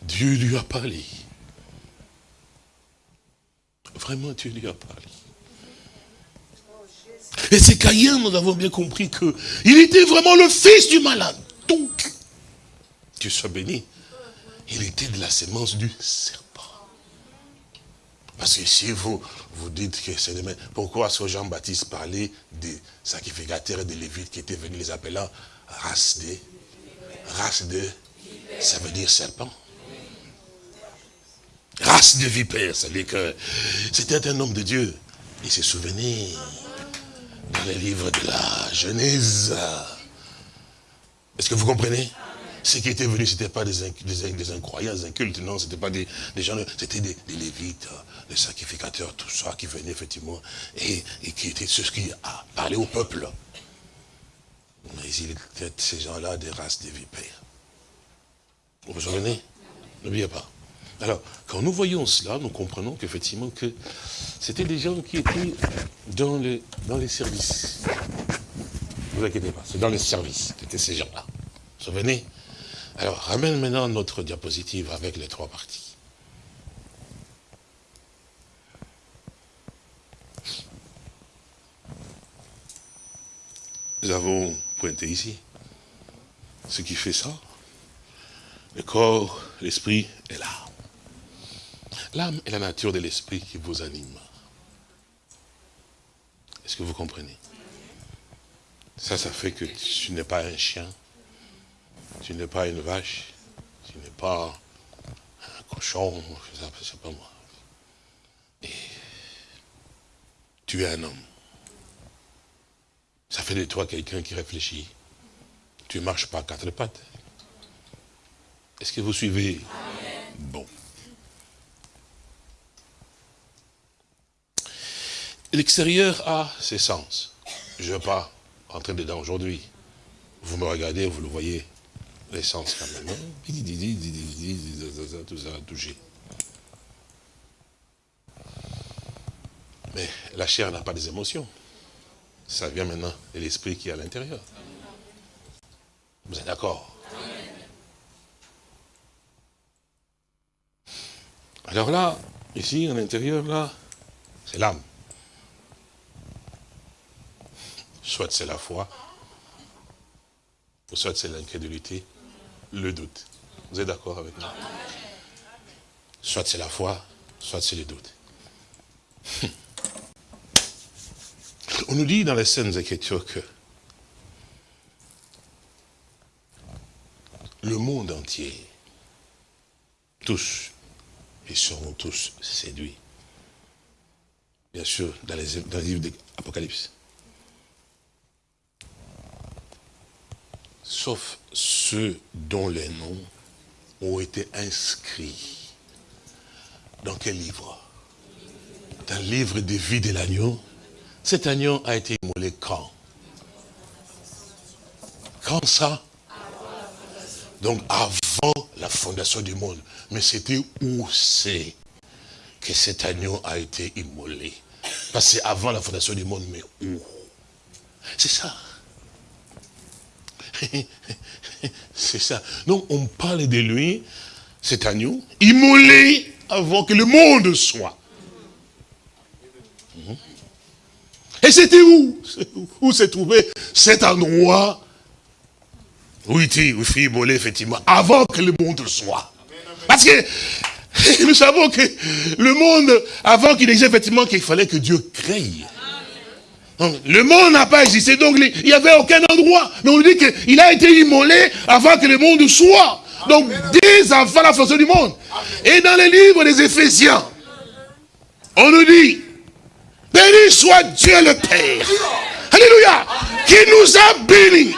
Dieu lui a parlé. Vraiment, Dieu lui a parlé. Et c'est Caïn, nous avons bien compris que il était vraiment le fils du malade. Donc, Dieu soit béni, il était de la sémence du serpent. Parce que si vous, vous dites que c'est demain, pourquoi ce Jean-Baptiste parlait des sacrificateurs et des lévites qui étaient venus les appelant race de, race de, ça veut dire serpent. Race de vipères, ça veut dire que c'était un homme de Dieu. il se souvenait dans les livres de la Genèse. Est-ce que vous comprenez? Ce qui étaient venus, ce n'étaient pas des, inc- des, inc- des incroyants, des incultes, non, ce n'étaient pas des, gens, c'était des lévites, des sacrificateurs, tout ça, qui venaient effectivement, et, qui étaient ceux qui parlé au peuple. Mais ils étaient ces gens-là des races de vipères. Vous vous souvenez? N'oubliez pas. Alors, quand nous voyons cela, nous comprenons qu'effectivement que c'était des gens qui étaient dans les, dans les services. Ne vous inquiétez pas, c'est dans les services, c'était ces gens-là. Vous vous souvenez? Alors, ramène maintenant notre diapositive avec les trois parties. Nous avons pointé ici ce qui fait ça. Le corps, l'esprit et l'âme. L'âme est la nature de l'esprit qui vous anime. Est-ce que vous comprenez? Ça, ça fait que tu n'es pas un chien, tu n'es pas une vache, tu n'es pas un cochon, pas moi. Et tu es un homme. Ça fait de toi quelqu'un qui réfléchit. Tu ne marches pas à quatre pattes. Est-ce que vous suivez Bon. L'extérieur a ses sens. Je ne vais pas rentrer dedans aujourd'hui. Vous me regardez, vous le voyez, les sens quand même. hein. Tout ça, touché. Mais la chair n'a pas des émotions. Ça vient maintenant de l'esprit qui est à l'intérieur. Vous êtes d'accord? Alors là, ici, à l'intérieur, là, c'est l'âme. Soit c'est la foi, soit c'est l'incrédulité, le doute. Vous êtes d'accord avec moi? Soit c'est la foi, soit c'est le doute. On nous dit dans les scènes Écritures que le monde entier, tous, ils seront tous séduits. Bien sûr, dans les, dans les livres de l'Apocalypse. Sauf ceux dont les noms ont été inscrits. Dans quel livre? Dans le livre des vies de l'agneau. Cet agneau a été immolé quand? Quand ça? Donc avant la fondation du monde. Mais c'était où c'est que cet agneau a été immolé? Parce que c'est avant la fondation du monde, mais où? C'est ça. C'est ça. Donc on parle de lui, cet agneau, immolé avant que le monde soit. Et c'était où? Où s'est trouvé cet endroit? Où il fut immolé, effectivement, avant que le monde soit. Parce que nous savons que le monde, avant qu'il existe, effectivement, qu'il fallait que Dieu crée. Donc, le monde n'a pas existé, donc il n'y avait aucun endroit. Mais on dit qu'il a été immolé avant que le monde soit. Donc, dès avant la fondation du monde. Et dans les livres des Éphésiens, on nous dit, béni soit Dieu le Père. Alléluia. Qui nous a bénis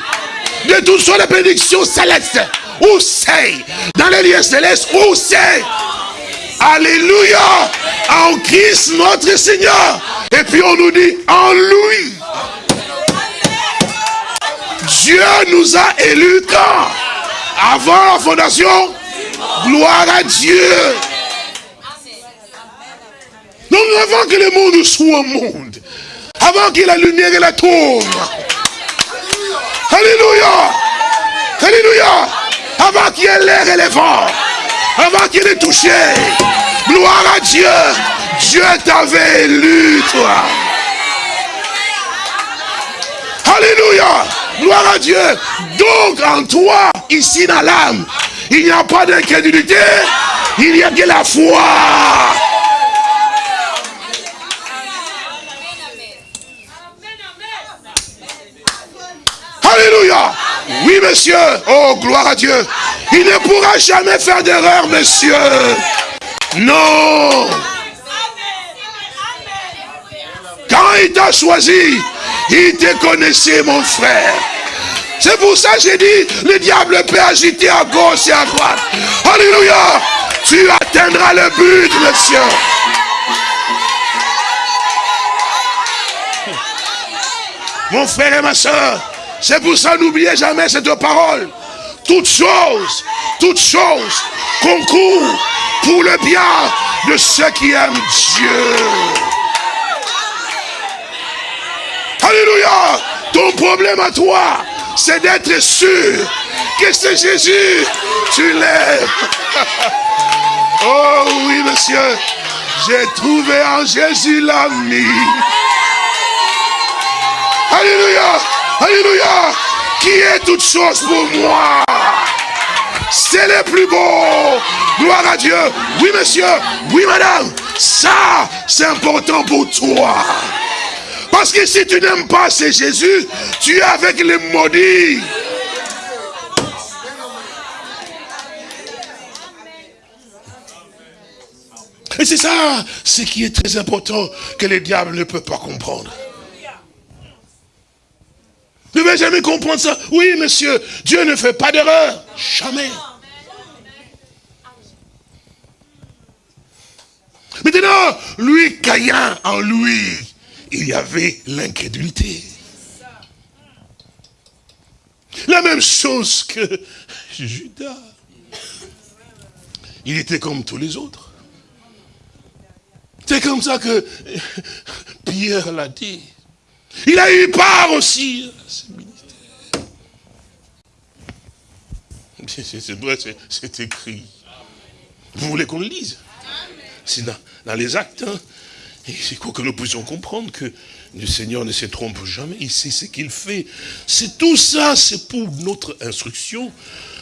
de toutes sortes de bénédictions célestes. Où c'est? Dans les lieux célestes, où c'est? Alléluia En Christ notre Seigneur. Et puis on nous dit, en lui. Dieu nous a élus quand? Avant la fondation? Gloire à Dieu. Donc avant que le monde soit monde, avant que la lumière et la tombe, Alléluia, Alléluia, avant qu'il y ait l'air et les vents, avant qu'il ait touché, gloire à Dieu, Dieu t'avait élu, toi. Alléluia, gloire à Dieu. Donc en toi, ici dans l'âme, il n'y a pas d'incrédulité, il n'y a que la foi. Oui, monsieur. Oh, gloire à Dieu. Il ne pourra jamais faire d'erreur, monsieur. Non. Quand il t'a choisi, il te connaissait, mon frère. C'est pour ça que j'ai dit, le diable peut agiter à gauche et à droite. Alléluia. Tu atteindras le but, monsieur. Mon frère et ma soeur, c'est pour ça n'oubliez jamais cette parole. Toutes choses, toutes choses concourent pour le bien de ceux qui aiment Dieu. Alléluia. Ton problème à toi, c'est d'être sûr que c'est Jésus. Tu l'aimes. Oh oui, monsieur. J'ai trouvé en Jésus l'ami. Alléluia. Alléluia. Qui est toute chose pour moi? C'est le plus beau. Gloire à Dieu. Oui, monsieur. Oui, madame. Ça, c'est important pour toi. Parce que si tu n'aimes pas c'est Jésus, tu es avec les maudits. Et c'est ça, ce qui est très important, que le diable ne peut pas comprendre. Ne vais jamais comprendre ça? Oui, monsieur, Dieu ne fait pas d'erreur. Jamais. Maintenant, lui, Caïn, en lui, il y avait l'incrédulité. La même chose que Judas. Il était comme tous les autres. C'est comme ça que Pierre l'a dit. Il a eu part aussi à ce ministère. C'est écrit. Vous voulez qu'on le lise? C'est dans, les actes. Hein? Et c'est quoi que nous puissions comprendre que le Seigneur ne se trompe jamais. Il sait ce qu'il fait. C'est tout ça, c'est pour notre instruction.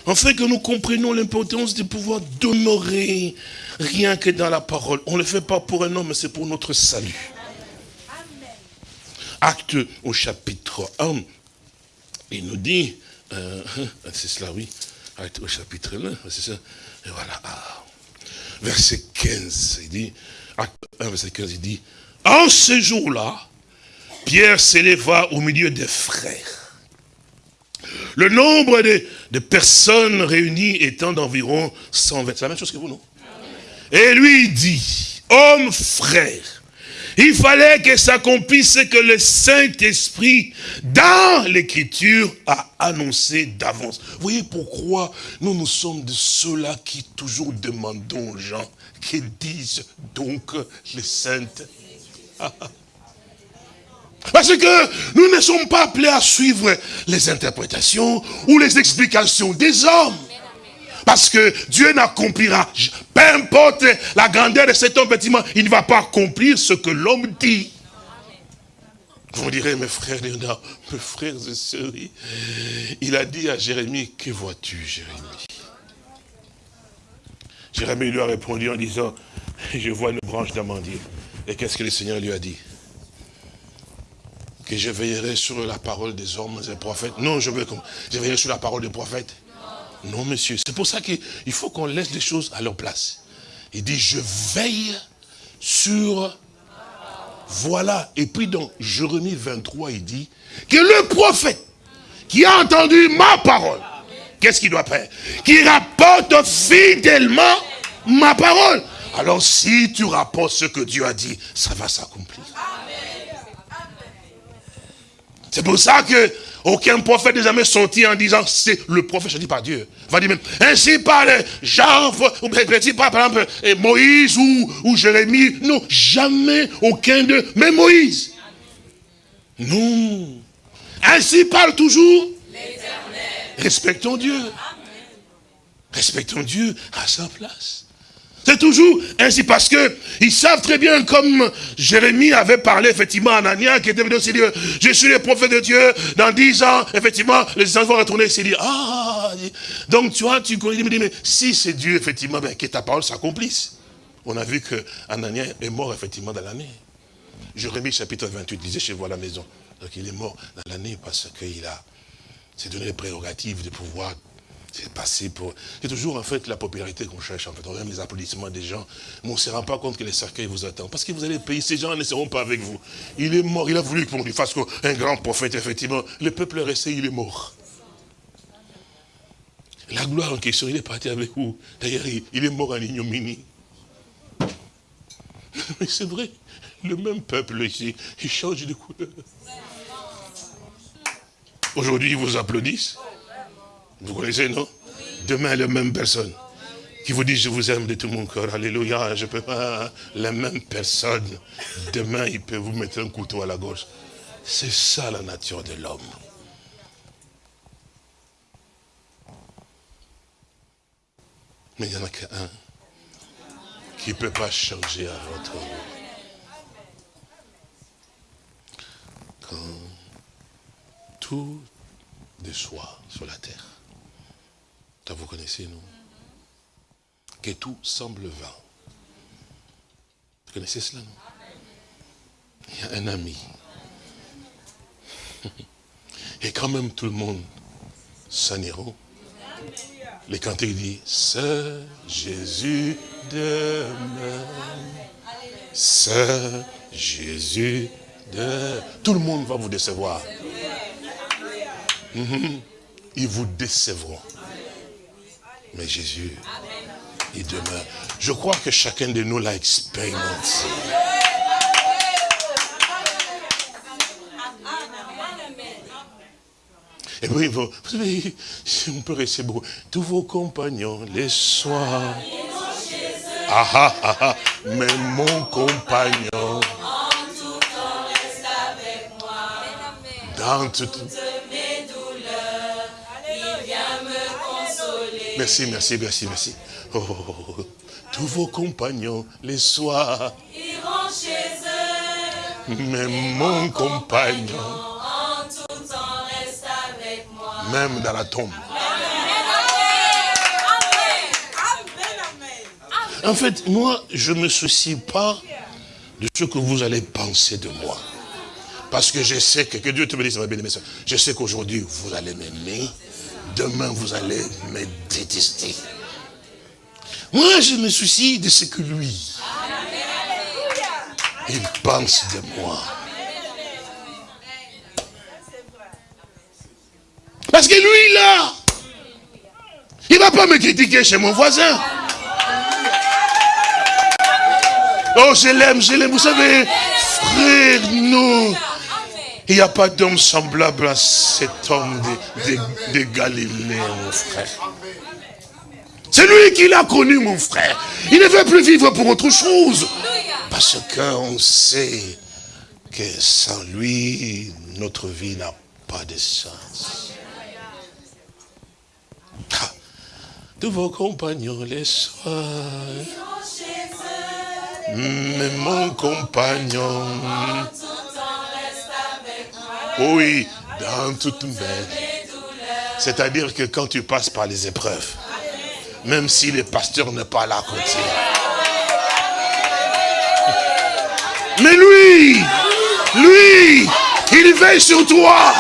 Afin que nous comprenions l'importance de pouvoir demeurer rien que dans la parole. On ne le fait pas pour un homme, c'est pour notre salut. Acte au chapitre 1, il nous dit, euh, c'est cela, oui, acte au chapitre 1, c'est ça, et voilà, verset 15, il dit, acte 1, verset 15, il dit, en ce jour-là, Pierre s'éleva au milieu des frères. Le nombre de, de personnes réunies étant d'environ 120, c'est la même chose que vous, non? Et lui dit, homme frère, il fallait que s'accomplisse ce que le Saint-Esprit, dans l'Écriture, a annoncé d'avance. Vous voyez pourquoi nous, nous sommes de ceux-là qui toujours demandons aux gens qu'ils disent donc le Saint. Parce que nous ne sommes pas appelés à suivre les interprétations ou les explications des hommes. Parce que Dieu n'accomplira, peu importe la grandeur de cet homme, il ne va pas accomplir ce que l'homme dit. Vous direz, mes frères, mes frères et sœurs, il a dit à Jérémie, que vois-tu, Jérémie? Jérémie lui a répondu en disant, je vois une branche d'amandier. Et qu'est-ce que le Seigneur lui a dit? Que je veillerai sur la parole des hommes et des prophètes. Non, je veux je veillerai sur la parole des prophètes. Non, monsieur. C'est pour ça qu'il faut qu'on laisse les choses à leur place. Il dit, je veille sur... Voilà. Et puis dans Jérémie 23, il dit que le prophète qui a entendu ma parole, qu'est-ce qu'il doit faire? Qui rapporte fidèlement ma parole. Alors si tu rapportes ce que Dieu a dit, ça va s'accomplir. C'est pour ça que aucun prophète n'est jamais sorti en disant c'est le prophète choisi par Dieu. Va dire même, ainsi parle Jean, ou par exemple Moïse ou, ou Jérémie. Non, jamais aucun d'eux, même Moïse. Non. Ainsi parle toujours Respectons Dieu. Respectons Dieu à sa place. C'est toujours ainsi parce que ils savent très bien comme Jérémie avait parlé effectivement à Anania qui était venu aussi dire je suis le prophète de Dieu dans dix ans effectivement les enfants vont retourner ici dire ah donc tu vois tu connais mais si c'est Dieu effectivement ben, que ta parole s'accomplisse. On a vu que Anania est mort effectivement dans l'année. Jérémie chapitre 28 disait chez vous à la maison. Donc il est mort dans l'année parce qu'il a s'est donné les prérogatives de pouvoir C'est passé pour... C'est toujours en fait la popularité qu'on cherche, en fait. On aime les applaudissements des gens. Mais on ne se rend pas compte que les cercueils vous attendent. Parce que vous allez payer, ces gens ne seront pas avec vous. Il est mort, il a voulu qu'on lui fasse un grand prophète, effectivement. Le peuple est resté, il est mort. La gloire en question, il est parti avec vous. D'ailleurs, il, est mort en ignominie. Mais c'est vrai, le même peuple ici, il change de couleur. Aujourd'hui, ils vous applaudissent. Vous connaissez, non? Demain, la même personne qui vous dit je vous aime de tout mon cœur, alléluia, je peux pas, la même personne, demain il peut vous mettre un couteau à la gorge. C'est ça la nature de l'homme. Mais il n'y en a qu'un qui ne peut pas changer à votre. Quand tout déçoit sur la terre, vous connaissez, non Que tout semble vain. Vous connaissez cela, non? Il y a un ami. Et quand même tout le monde s'en ira. Les cantiques disent, c'est Jésus demain. C'est Jésus de... Tout le monde va vous décevoir. Mhm. Ils vous décevront. Mais Jésus, il demeure. Je crois que chacun de nous l'a expérimenté. Et puis, vous, savez, on peut rester beau. Tous vos compagnons, les soirs. Ah ah ah mais mon compagnon. Dans toutes Merci, merci, merci, merci. Oh, oh, oh, tous vos compagnons, les soirs. Iront chez eux, Mais mon compagnon, en tout temps reste avec moi. même dans la tombe. En fait, moi, je ne me soucie pas de ce que vous allez penser de moi. Parce que je sais que, que Dieu te bénisse, ma bien-aimée. Je sais qu'aujourd'hui, vous allez m'aimer. Demain, vous allez me détester. Moi, je me soucie de ce que lui, il pense de moi. Parce que lui, là, il ne va pas me critiquer chez mon voisin. Oh, je l'aime, je l'aime. Vous savez, frère, nous, il n'y a pas d'homme semblable à cet homme de, de- Galilée, mon frère. C'est lui qui l'a connu, mon frère. Il ne veut plus vivre pour autre chose. Parce qu'on sait que sans lui, notre vie n'a pas de sens. Tous vos compagnons les soirs. Mais mon compagnon. Oui, dans toute mes. C'est-à-dire que quand tu passes par les épreuves, même si le pasteur n'est pas là à côté. Mais lui, lui, il veille sur toi.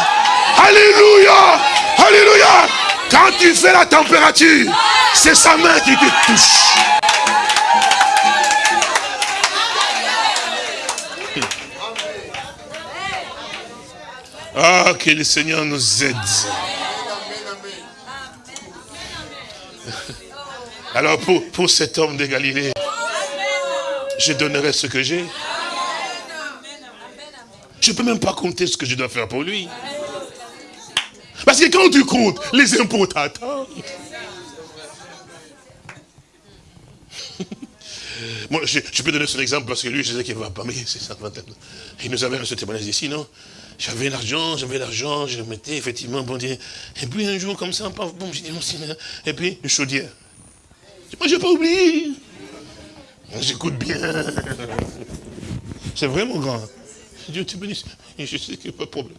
Alléluia, alléluia. Quand tu fais la température, c'est sa main qui te touche. Ah, que le Seigneur nous aide. Alors pour, pour cet homme de Galilée, je donnerai ce que j'ai. Je ne peux même pas compter ce que je dois faire pour lui. Parce que quand tu comptes, les impôts t'attendent. Moi, je, je peux donner son exemple parce que lui, je sais qu'il ne va pas, mais c'est ça. Il nous avait ce témoignage ici, non? J'avais l'argent, j'avais l'argent, je le mettais effectivement, bon Dieu. Et puis un jour, comme ça, paf, j'ai dit, non. Et puis, une chaudière. Moi, je n'ai pas oublié. J'écoute bien. C'est vraiment grand. Dieu te bénisse. Je sais qu'il n'y a pas de problème.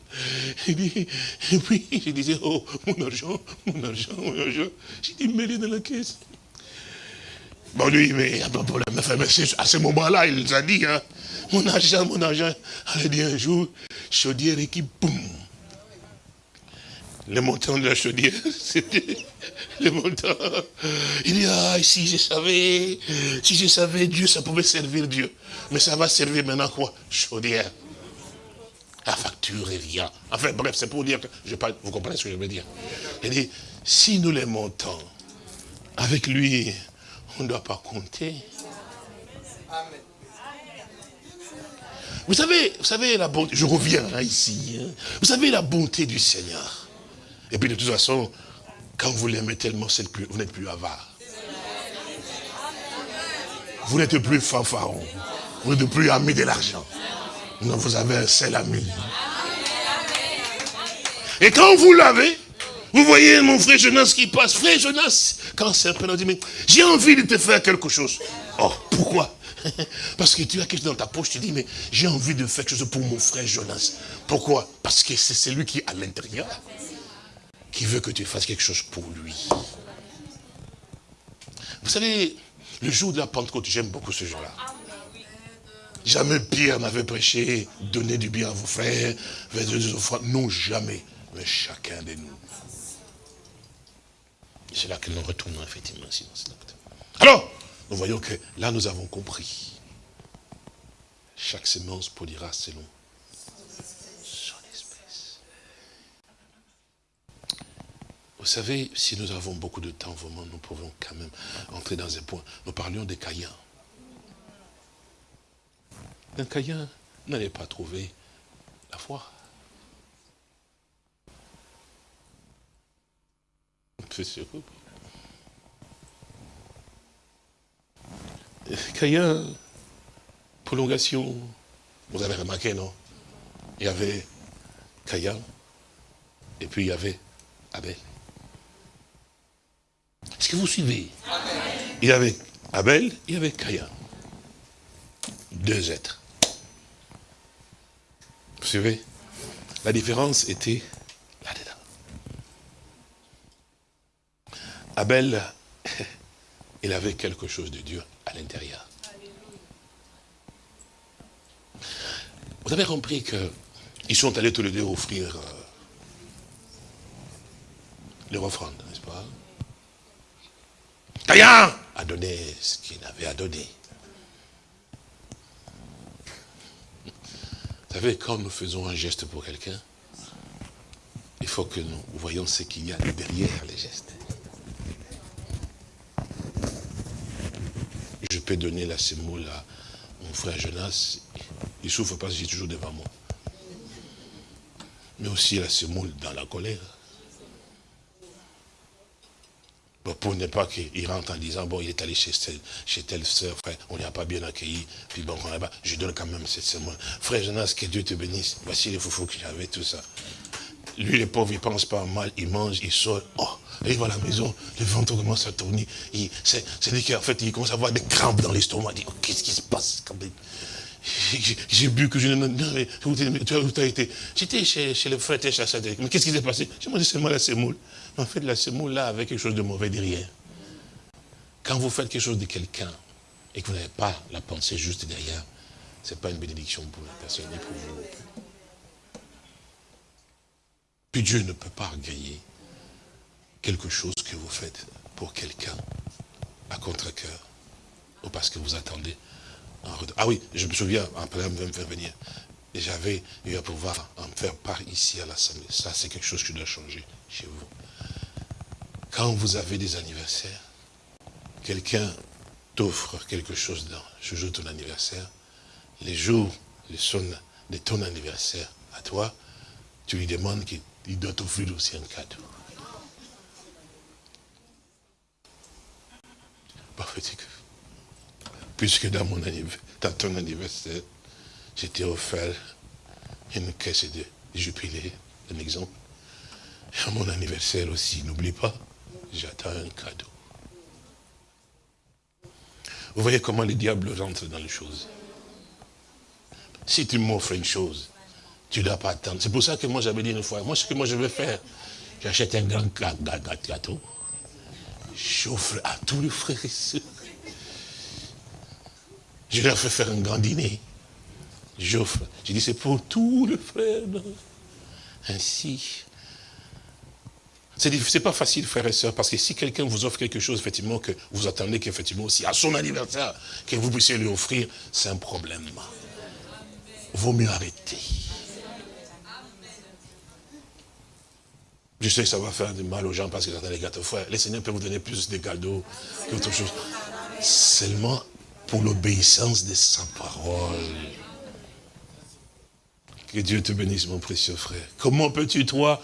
Et puis, et puis, je disais, oh, mon argent, mon argent, mon argent. J'ai dit, mets-le dans la caisse. Bon, lui, mais il n'y a pas de problème. Enfin, à ce moment-là, il nous a dit, hein, mon argent, mon argent. Elle dit un jour, chaudière qui, boum. le montant de la chaudière, c'était le montant. Il dit, ah, si je savais, si je savais Dieu, ça pouvait servir Dieu. Mais ça va servir maintenant quoi? Chaudière. La facture revient. Enfin, bref, c'est pour dire que, je vous comprenez ce que je veux dire. Il dit, si nous les montons, avec lui, on ne doit pas compter. Vous savez, vous savez la bonté, je reviens là ici, hein. vous savez la bonté du Seigneur. Et puis de toute façon, quand vous l'aimez tellement, plus, vous n'êtes plus avare. Vous n'êtes plus fanfaron. Vous n'êtes plus ami de l'argent. Non, vous avez un seul ami. Et quand vous l'avez, vous voyez mon frère Jonas qui passe. Frère Jonas, quand c'est un peu, dit, mais j'ai envie de te faire quelque chose. Oh, pourquoi? Parce que tu as quelque chose dans ta poche, tu dis, mais j'ai envie de faire quelque chose pour mon frère Jonas. Pourquoi? Parce que c'est celui qui est à l'intérieur, qui veut que tu fasses quelque chose pour lui. Vous savez, le jour de la Pentecôte, j'aime beaucoup ce jour-là. Jamais Pierre n'avait prêché, donner du bien à vos frères, faire des offrandes. Non, jamais. Mais chacun de nous. C'est là que nous retournons effectivement. Alors, nous voyons que là, nous avons compris. Chaque semence produira selon son espèce. Vous savez, si nous avons beaucoup de temps, vraiment, nous pouvons quand même entrer dans un point. Nous parlions des Caïens. Un Caïen n'allait pas trouver la foi. C'est sûr. Caïn, prolongation, vous avez remarqué, non? Il y avait Caïn, et puis il y avait Abel. Est-ce que vous suivez? Il y avait Abel, il y avait Caïn. Deux êtres. Vous suivez? La différence était Abel, il avait quelque chose de Dieu à l'intérieur. Vous avez compris qu'ils sont allés tous les deux offrir euh, leur offrande, n'est-ce pas? Caïn a donné ce qu'il avait à donner. Vous savez, quand nous faisons un geste pour quelqu'un, il faut que nous voyons ce qu'il y a derrière les gestes. Je peux donner la semoule à mon frère Jonas, il souffre parce que j'ai toujours devant moi. Mais aussi la semoule dans la colère. pour ne pas qu'il rentre en disant, bon, il est allé chez, chez telle soeur, frère, on a pas bien accueilli, puis bon, je donne quand même cette semoule. Frère Jonas, que Dieu te bénisse. Voici les foufous que j'avais, tout ça. Lui, les pauvres, il pense pas mal, il mange, il sort. Oh, il va à la maison, le ventre commence à tourner. C'est-à-dire qu'en fait, il commence à avoir des crampes dans l'estomac. Il dit, oh, qu'est-ce qui se passe J'ai bu que je ne... Mais tu as, été? J'étais chez, le frère chasseur. Mais qu'est-ce qui s'est passé? J'ai mangé seulement la semoule. En fait, la semoule là avait quelque chose de mauvais derrière. Quand vous faites quelque chose de quelqu'un et que vous n'avez pas la pensée juste derrière, ce n'est pas une bénédiction pour la personne ni pour vous. Dieu ne peut pas gagner quelque chose que vous faites pour quelqu'un à contre-cœur ou parce que vous attendez un retour. Ah oui, je me souviens, après me faire venir, j'avais eu à pouvoir en faire part ici à l'Assemblée. Ça, c'est quelque chose qui doit changer chez vous. Quand vous avez des anniversaires, quelqu'un t'offre quelque chose dans ce jour de ton anniversaire, les jours de ton anniversaire à toi, tu lui demandes qu'il doit t'offrir aussi un cadeau. Puisque dans, mon dans ton anniversaire, j'étais offert une caisse de jubilé, un exemple. Et à mon anniversaire aussi, n'oublie pas, j'attends un cadeau. Vous voyez comment le diable rentre dans les choses. Si tu m'offres une chose, tu ne dois pas attendre. C'est pour ça que moi j'avais dit une fois, moi ce que moi je vais faire, j'achète un grand gâteau, j'offre à tous les frères et sœurs. Je leur fais faire un grand dîner. J'offre. Je dis, c'est pour tous les frères. Ainsi, C'est pas facile, frères et sœurs, parce que si quelqu'un vous offre quelque chose, effectivement, que vous attendez qu'effectivement aussi, à son anniversaire, que vous puissiez lui offrir, c'est un problème. Vaut mieux arrêter. Je sais que ça va faire du mal aux gens parce qu'ils attendent les gâteaux. Frère, les seigneurs peuvent vous donner plus de cadeaux qu'autre chose. Seulement pour l'obéissance de sa parole. Que Dieu te bénisse, mon précieux frère. Comment peux-tu, toi,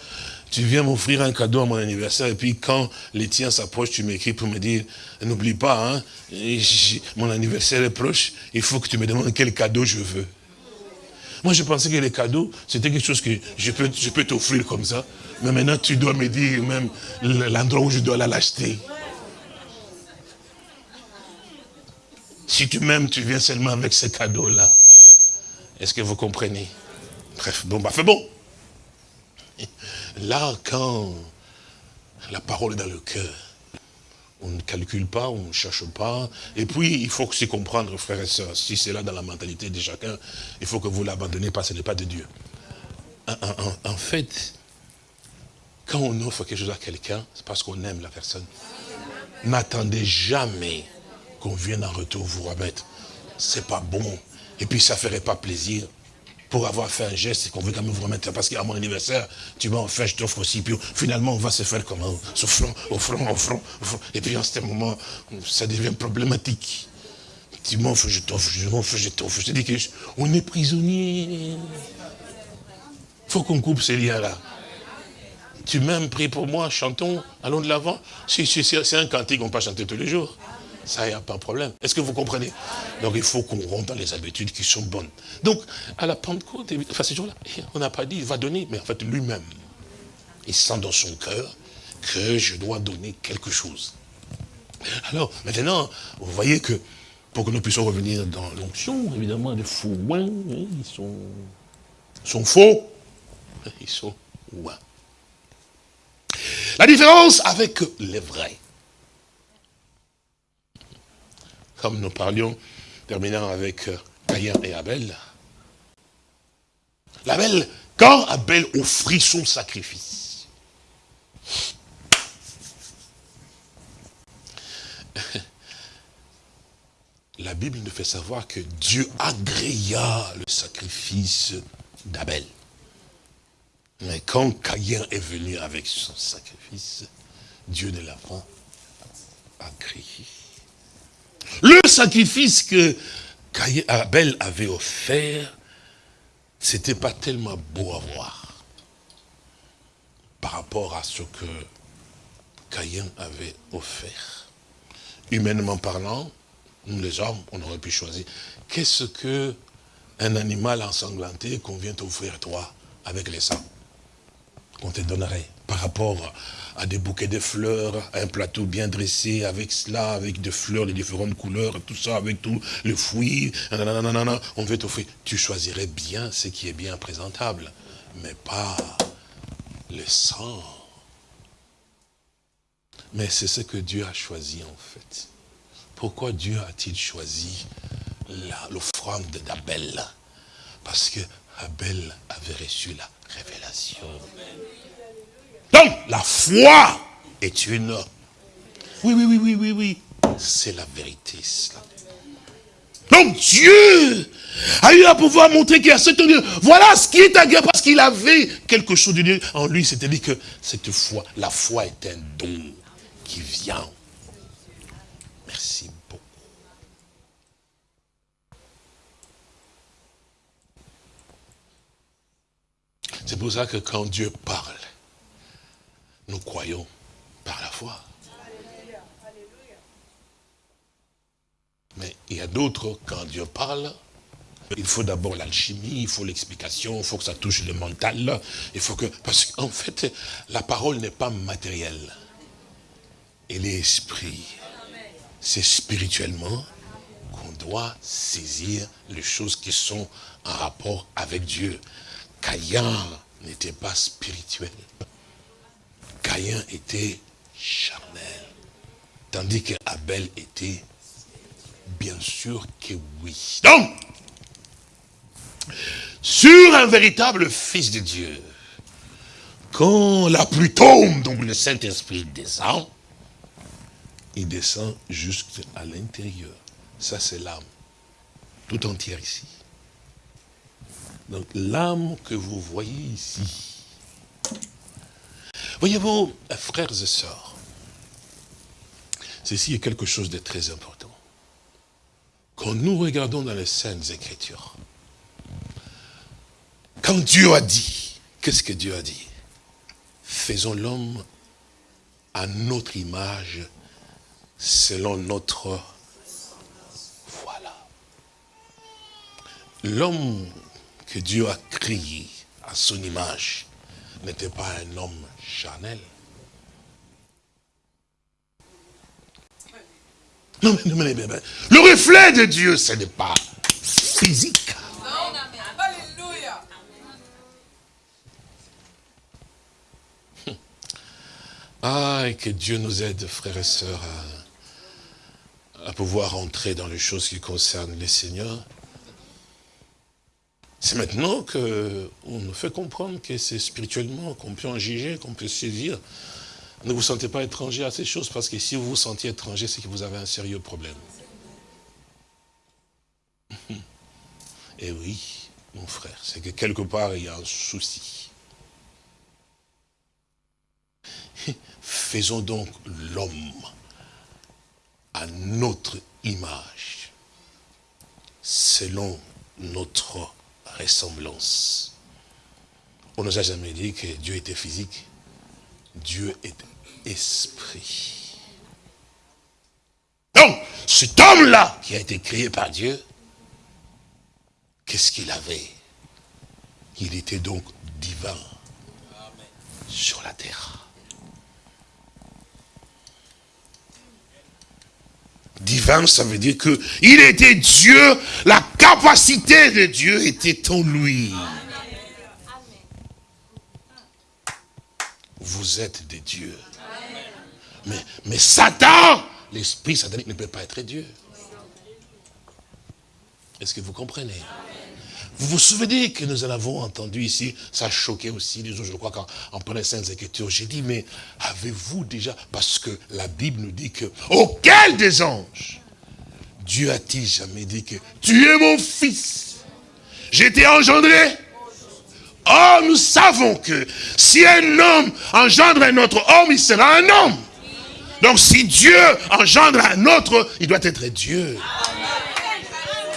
tu viens m'offrir un cadeau à mon anniversaire, et puis quand les tiens s'approchent, tu m'écris pour me dire, n'oublie pas, hein, mon anniversaire est proche, il faut que tu me demandes quel cadeau je veux. Moi, je pensais que les cadeaux, c'était quelque chose que je peux, je peux t'offrir comme ça. Mais maintenant, tu dois me dire même l'endroit où je dois l'acheter. Si tu m'aimes, tu viens seulement avec ce cadeau-là. Est-ce que vous comprenez? Bref, bon, bah, fais bon. Là, quand la parole est dans le cœur, on ne calcule pas, on ne cherche pas. Et puis, il faut aussi comprendre, frères et sœurs, si c'est là dans la mentalité de chacun, il faut que vous l'abandonnez parce que ce n'est pas de Dieu. En, fait, quand on offre quelque chose à quelqu'un, c'est parce qu'on aime la personne. N'attendez jamais qu'on vienne en retour vous remettre. C'est pas bon. Et puis, ça ne ferait pas plaisir pour avoir fait un geste, qu'on veut quand même vous remettre, parce qu'à mon anniversaire, tu m'as offert, je t'offre aussi, finalement, on va se faire comment? Au front, au front, au front, Et puis, en ce moment, ça devient problématique. Tu m'offres, je t'offre, je m'offre, je t'offre. Je te dis qu'on est prisonnier. Il faut qu'on coupe ces liens-là. Tu m'aimes, prie pour moi, chantons, allons de l'avant. C'est un cantique qu'on peut chanter tous les jours. Ça, il n'y a pas de problème. Est-ce que vous comprenez? Donc, il faut qu'on rentre dans les habitudes qui sont bonnes. Donc, à la Pentecôte, enfin, ces jours-là, on n'a pas dit, il va donner, mais en fait, lui-même, il sent dans son cœur que je dois donner quelque chose. Alors, maintenant, vous voyez que, pour que nous puissions revenir dans l'onction, évidemment, les faux ouins, hein, ils sont, sont faux, ils sont ouins. La différence avec les vrais. comme nous parlions, terminant avec euh, Caïn et Abel. L'Abel, quand Abel offrit son sacrifice, la Bible nous fait savoir que Dieu agréa le sacrifice d'Abel. Mais quand Caïn est venu avec son sacrifice, Dieu ne l'a pas agréé. Le sacrifice que Abel avait offert, c'était pas tellement beau à voir par rapport à ce que Caïn avait offert. Humainement parlant, nous les hommes, on aurait pu choisir. Qu'est-ce que un animal ensanglanté qu'on vient t'offrir toi avec les sangs qu'on te donnerait par rapport à des bouquets de fleurs, à un plateau bien dressé, avec cela, avec des fleurs de différentes couleurs, tout ça, avec tout le fruit, on veut t'offrir. Tu choisirais bien ce qui est bien présentable, mais pas le sang. Mais c'est ce que Dieu a choisi en fait. Pourquoi Dieu a-t-il choisi l'offrande d'Abel? Parce que Abel avait reçu la révélation. Donc, la foi est une... Oui, oui, oui, oui, oui, oui. C'est la vérité, cela. Donc Dieu a eu à pouvoir montrer qu'il y a ce Dieu. Voilà ce qui est agréable parce qu'il avait quelque chose de Dieu en lui. C'est-à-dire que cette foi, la foi est un don qui vient. Merci beaucoup. C'est pour ça que quand Dieu parle, nous croyons par la foi. Mais il y a d'autres, quand Dieu parle, il faut d'abord l'alchimie, il faut l'explication, il faut que ça touche le mental. Il faut que, parce qu'en fait, la parole n'est pas matérielle. Elle est esprit. C'est spirituellement qu'on doit saisir les choses qui sont en rapport avec Dieu. Caïn n'était pas spirituel. Caïn était charnel. Tandis que Abel était bien sûr que oui. Donc, sur un véritable fils de Dieu, quand la pluie tombe, donc le Saint-Esprit descend, il descend jusqu'à l'intérieur. Ça, c'est l'âme. Tout entière ici. Donc, l'âme que vous voyez ici. Voyez-vous, frères et sœurs, ceci est quelque chose de très important. Quand nous regardons dans les Saintes Écritures, quand Dieu a dit, qu'est-ce que Dieu a dit? Faisons l'homme à notre image, selon notre... Voilà. L'homme que Dieu a créé à son image n'était pas un homme charnel. Non, mais, non, mais, mais, le reflet de Dieu, ce n'est pas physique. Ah, et que Dieu nous aide, frères et sœurs, à pouvoir entrer dans les choses qui concernent les seigneurs. C'est maintenant qu'on nous fait comprendre que c'est spirituellement qu'on peut en juger, qu'on peut saisir. Ne vous sentez pas étranger à ces choses, parce que si vous vous sentiez étranger, c'est que vous avez un sérieux problème. Et oui, mon frère, c'est que quelque part, il y a un souci. Faisons donc l'homme à notre image, selon notre ressemblance. On ne nous a jamais dit que Dieu était physique. Dieu est esprit. Donc, cet homme-là qui a été créé par Dieu, qu'est-ce qu'il avait? Il était donc divin sur la terre. Divin, ça veut dire que il était Dieu, la capacité de Dieu était en lui. Vous êtes des dieux. Mais, mais Satan, l'esprit satanique ne peut pas être Dieu. Est-ce que vous comprenez? Vous vous souvenez que nous en avons entendu ici, ça a choqué aussi les autres, je crois qu'en prenant les Saintes Écritures, j'ai dit, mais avez-vous déjà, parce que la Bible nous dit que, auquel des anges, Dieu a-t-il jamais dit que, tu es mon fils, j'étais engendré Oh, nous savons que si un homme engendre un autre homme, il sera un homme. Donc si Dieu engendre un autre, il doit être Dieu.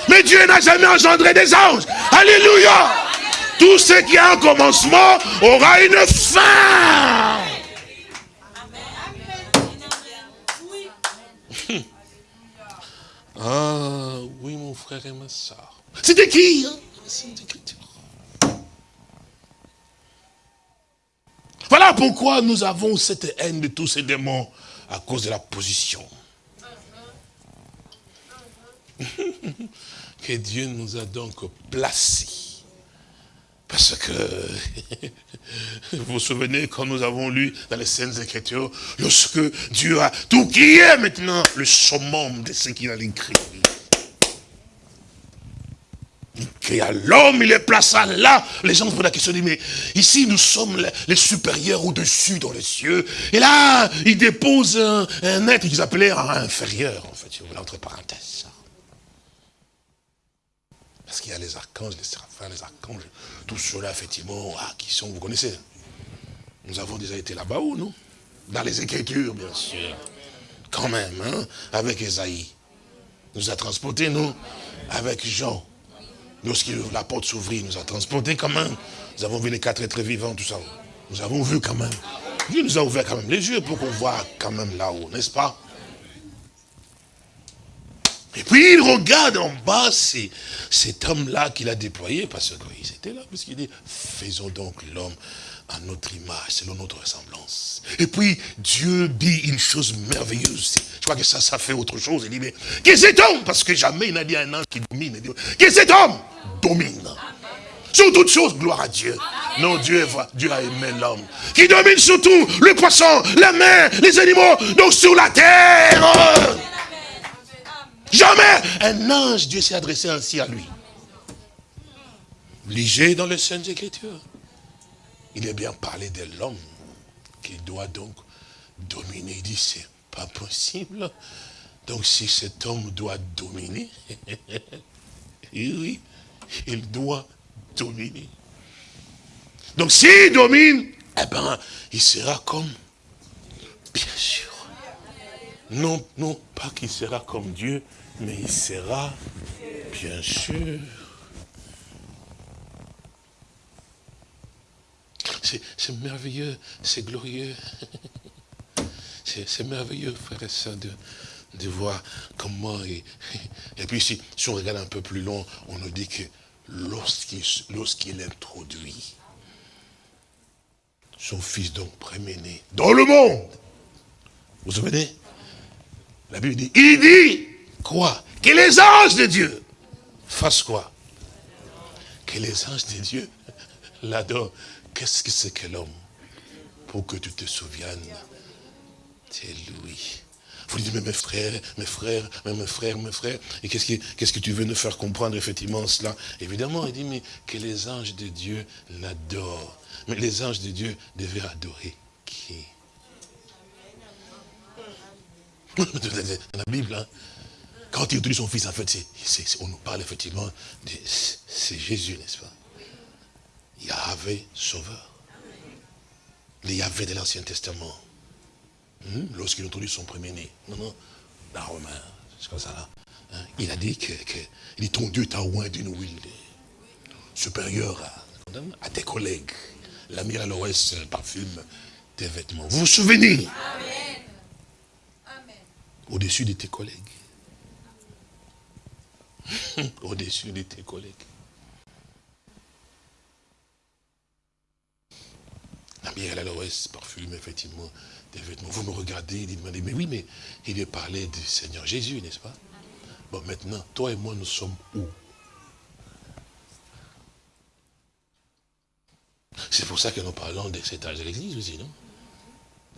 Mais Dieu n'a jamais engendré des anges. Alléluia. Tout ce qui a un commencement aura une fin. Ah oui, mon frère et ma soeur. C'était qui hein? Voilà pourquoi nous avons cette haine de tous ces démons à cause de la position. que Dieu nous a donc placés. Parce que, vous vous souvenez quand nous avons lu dans les scènes Écritures, lorsque Dieu a tout qui est maintenant le summum de ce qu'il a écrit. Il créa l'homme, il est placé là. Les gens se posent la question, mais ici nous sommes les supérieurs au-dessus dans les cieux. Et là, il dépose un, être qu'ils appelaient inférieur, en fait, entre. Parce qu'il y a les archanges, les séraphins, les archanges, tout cela, effectivement, ah, qui sont, vous connaissez. Nous avons déjà été là-bas, ou non Dans les Écritures, bien sûr. Quand même, hein, avec Esaïe. Nous a transportés, nous, avec Jean. Lorsque la porte s'ouvrit, nous a transportés quand même. Nous avons vu les quatre êtres vivants, tout ça. Nous avons vu quand même. Dieu nous a ouvert quand même les yeux pour qu'on voit quand même là-haut, n'est-ce pas? Et puis il regarde en bas cet homme-là qu'il a déployé, parce qu'ils étaient là, parce qu'il dit, faisons donc l'homme à notre image, selon notre ressemblance. Et puis Dieu dit une chose merveilleuse. Je crois que ça, ça fait autre chose. Il dit, mais qui cet homme Parce que jamais il n'a dit un ange qui domine. Il dit, qui cet homme Domine. Sur toutes choses, gloire à Dieu. Non, Dieu, Dieu a aimé l'homme. Qui domine sur tout, le poisson, la mer, les animaux, donc sur la terre. Jamais un ange, Dieu s'est adressé ainsi à lui. Lisez dans les Saintes Écritures. il est bien parlé de l'homme qui doit donc dominer. Il dit, c'est pas possible. Donc si cet homme doit dominer, oui, il doit dominer. Donc s'il domine, eh ben, il sera comme, bien sûr. Non, non, pas qu'il sera comme Dieu, mais il sera, bien sûr. C'est merveilleux, c'est glorieux. C'est merveilleux, frère et sœurs, de, voir comment... Et, et puis si, on regarde un peu plus loin, on nous dit que lorsqu'il introduit son fils donc préméné dans le monde, vous vous souvenez? La Bible dit, il dit quoi? Que les anges de Dieu fassent quoi? Que les anges de Dieu l'adorent. Qu'est-ce que c'est que l'homme? Pour que tu te souviennes, c'est lui. Vous dites, mais mes frères, mes frères, mes frères, mes frères, et qu'est-ce que, que tu veux nous faire comprendre effectivement cela? Évidemment, il dit, mais que les anges de Dieu l'adorent. Mais les anges de Dieu devaient adorer qui? Dans la Bible, hein, quand il introduit son fils, en fait, on nous parle effectivement, de, c'est Jésus, n'est-ce pas? Yahvé sauveur. Le Yahvé de l'Ancien Testament. Hmm? Lorsqu'il introduit son premier-né. Non, non, Romain, c'est comme ça là. Hein? Il a dit que, il dit, ton Dieu t'a oint d'une huile supérieure à, à, tes collègues. La mire à l'ouest parfume tes vêtements. Vous vous souvenez? Au-dessus de tes collègues. Au-dessus de tes collègues. La à l'ouest parfume effectivement des vêtements. Vous me regardez, il me dit, mais oui, mais il est parlé du Seigneur Jésus, n'est-ce pas? Bon, maintenant, toi et moi, nous sommes où? C'est pour ça que nous parlons de cet âge de l'église aussi, non?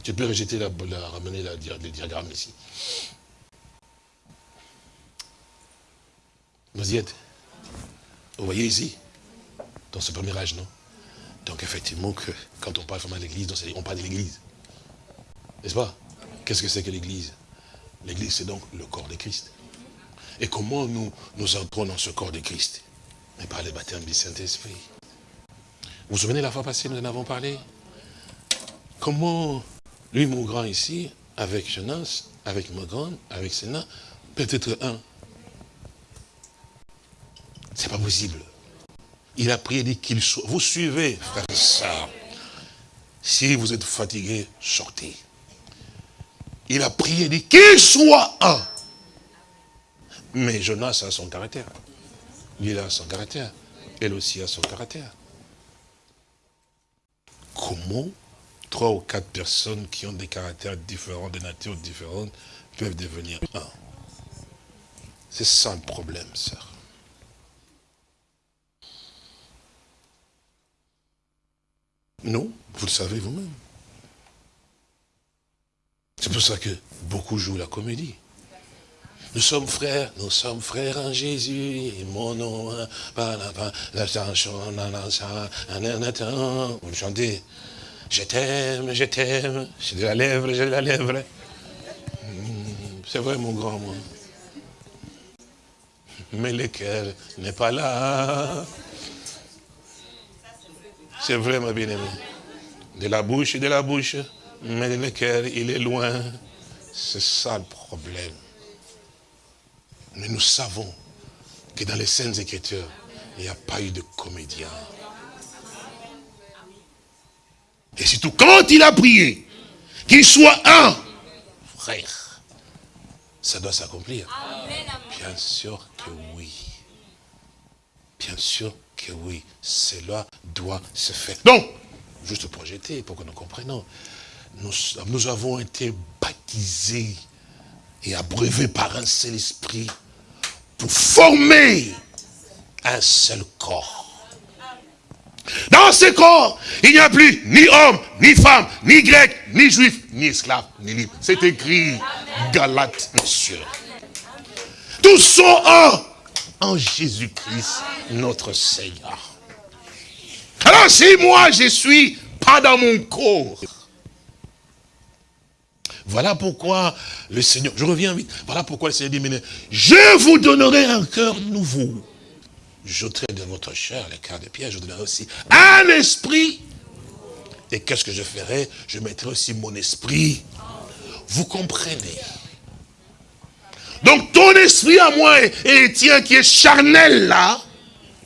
Tu peux rejeter la, ramener le diagramme ici. Vous y êtes Vous voyez ici Dans ce premier âge, non? Donc effectivement, que, quand on parle vraiment de l'église, on parle de l'église. N'est-ce pas? Qu'est-ce que c'est que l'église? L'église, c'est donc le corps de Christ. Et comment nous, nous entrons dans ce corps de Christ? Mais par le baptême du Saint-Esprit. Vous vous souvenez la fois passée, nous en avons parlé? Comment, lui, mon grand ici, avec Jonas, avec mon grand, avec Sénat, peut-être un C'est pas possible. Il a prié, dit qu'il soit. Vous suivez, frère soeur. Si vous êtes fatigué, sortez. Il a prié, dit qu'il soit un. Mais Jonas a son caractère. Il a son caractère. Elle aussi a son caractère. Comment trois ou quatre personnes qui ont des caractères différents, de nature différentes, peuvent devenir un? C'est ça le problème, sœur. Non, vous le savez vous-même. C'est pour ça que beaucoup jouent la comédie. Nous sommes frères, nous sommes frères en Jésus, mon nom, hein, vous chantez, je t'aime, je t'aime, j'ai de la lèvre, j'ai de la lèvre. Hmm, c'est vrai mon grand, moi. Mais le cœur n'est pas là. C'est vrai, ma bien-aimée. De la bouche, de la bouche, mais le cœur, il est loin. C'est ça le problème. Mais nous savons que dans les scènes Écritures, il n'y a pas eu de comédien. Et surtout, quand il a prié, qu'il soit un frère, ça doit s'accomplir. Bien sûr que oui. Bien sûr que oui, cela doit se faire. Donc, juste projeter pour que nous comprenions. Nous, nous avons été baptisés et abreuvés par un seul esprit pour former un seul corps. Dans ce corps, il n'y a plus ni homme, ni femme, ni grec, ni juif, ni esclave, ni libre. C'est écrit Galate, monsieur. Tous sont un en Jésus-Christ, notre Seigneur. Alors si moi je suis pas dans mon corps. Voilà pourquoi le Seigneur, je reviens vite, voilà pourquoi le Seigneur dit, mais je vous donnerai un cœur nouveau. J'ôterai de votre chair les cœurs de pierre, je vous donnerai aussi un esprit. Et qu'est-ce que je ferai? Je mettrai aussi mon esprit. Vous comprenez? Donc ton esprit à moi et le tien qui est charnel là,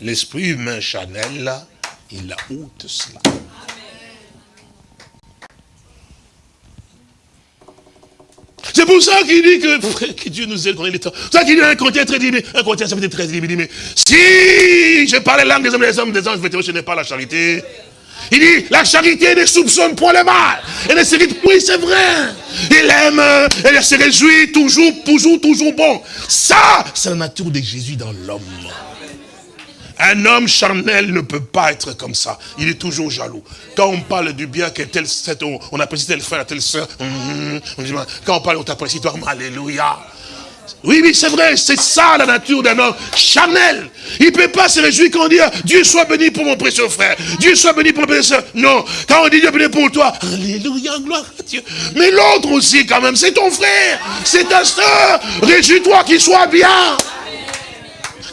l'esprit humain charnel là, il a ôte cela. C'est pour ça qu'il dit que, que, Dieu nous aide quand il est temps. C'est ça qu'il dit un Corinthien très dit, un Corinthien ça fait très dit, il dit, mais si je parle langue des hommes des hommes des anges, je n'ai pas la charité. Il dit, la charité ne soupçonne point le mal. Elle ne se oui, c'est vrai. Il aime, elle se réjouit toujours, toujours, toujours bon. Ça, c'est la nature de Jésus dans l'homme. Un homme charnel ne peut pas être comme ça. Il est toujours jaloux. Quand on parle du bien que tel, on apprécie tel frère, telle soeur, hum, hum, hum, quand on parle, on t'apprécie toi, alléluia. Oui, oui, c'est vrai, c'est ça la nature d'un homme charnel. Il ne peut pas se réjouir quand on dit Dieu soit béni pour mon précieux frère, Dieu soit béni pour mon précieux soeur. Non, quand on dit Dieu béni pour toi, Alléluia, gloire à Dieu. Mais l'autre aussi, quand même, c'est ton frère, c'est ta soeur. Réjouis-toi qu'il soit bien.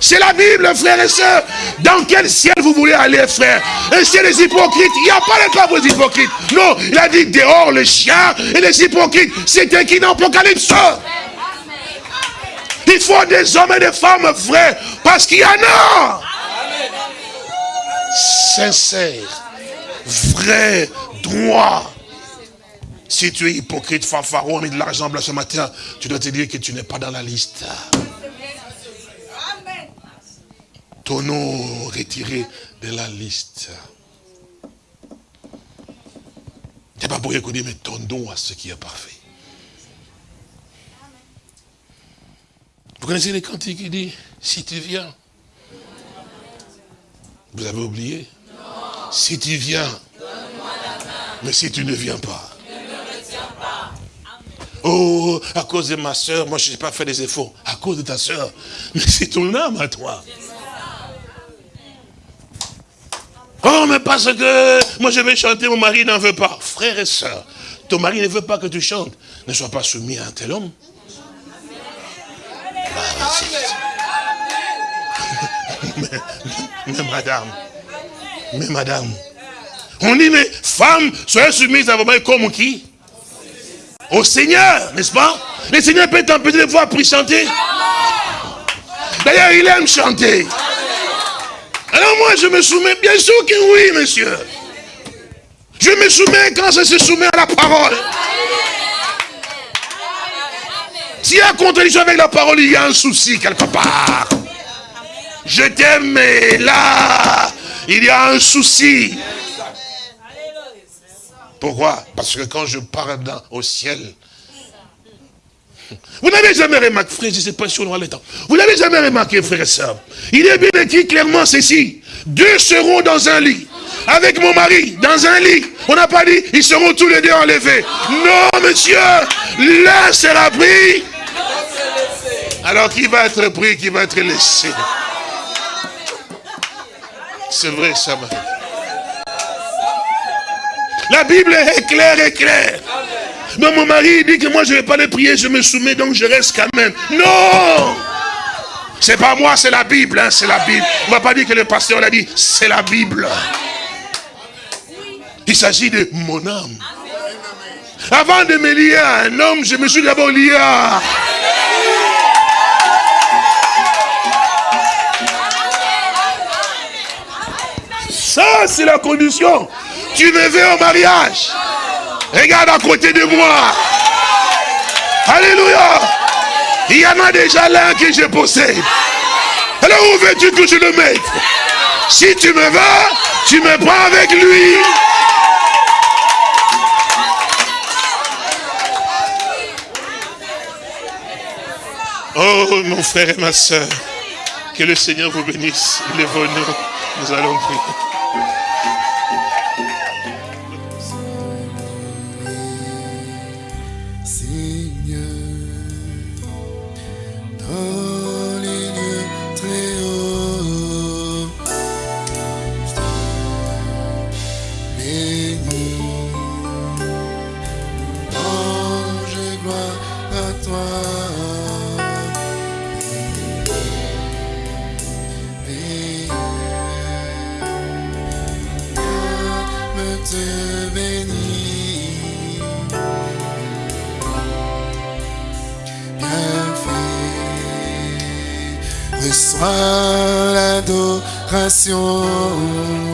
C'est la Bible, frères et sœurs. Dans quel ciel vous voulez aller, frère? Un ciel des hypocrites. Il n'y a pas cas pour les hypocrites. Non, il a dit dehors les chiens et les hypocrites. C'était qui dans l'Apocalypse Il faut des hommes et des femmes vrais. Parce qu'il y en a. Sincère, vrai, droit. Si tu es hypocrite, fanfaron, mis de l'argent blanc ce matin, tu dois te dire que tu n'es pas dans la liste ton nom retiré de la liste. C'est pas pour rien qu'on dit, mais ton don à ce qui est parfait. Connaissez les cantiques qui dit, si tu viens, vous avez oublié Si tu viens, mais si tu ne viens pas, Oh, à cause de ma soeur, moi je n'ai pas fait des efforts. À cause de ta soeur. Mais c'est ton âme à toi. Oh, mais parce que moi je vais chanter, mon mari n'en veut pas. Frère et soeur, ton mari ne veut pas que tu chantes. Ne sois pas soumis à un tel homme. Mais, madame, mais madame, on dit, mais femme, soyez soumise à vos maris comme qui? Au Seigneur, n'est-ce pas? Le Seigneur peut t'empêcher de voir pour chanter. D'ailleurs, il aime chanter. Alors moi, je me soumets, bien sûr que oui, monsieur. Je me soumets quand je se soumet à la parole. S'il y a contradiction avec la parole, il y a un souci quelque part. Je t'aime, mais là, il y a un souci. Pourquoi? Parce que quand je pars dans, au ciel, vous n'avez jamais remarqué, frère, je ne sais pas si on aura le temps. Vous n'avez jamais remarqué, frère et soeur. Il est bien écrit clairement ceci. Deux seront dans un lit. Avec mon mari, dans un lit. On n'a pas dit, ils seront tous les deux enlevés. Non, monsieur. L'un sera pris. Alors qui va être pris, qui va être laissé? C'est vrai, ça, Marie. La Bible est claire et claire. Mais mon mari dit que moi je ne vais pas les prier, je me soumets, donc je reste quand même. Non C'est pas moi, c'est la Bible, hein, c'est la Bible. On ne va pas dire que le pasteur l'a dit, c'est la Bible. Il s'agit de mon âme. Avant de me lier à un homme, je me suis d'abord lié à... Ça, c'est la condition. Tu me veux au mariage. Regarde à côté de moi. Alléluia. Il y en a déjà l'un que je possède. Alors où veux-tu que je le mette? Si tu me veux, tu me prends avec lui. Oh mon frère et ma soeur, que le Seigneur vous bénisse. Venu. Nous allons prier. Reçois l'adoration.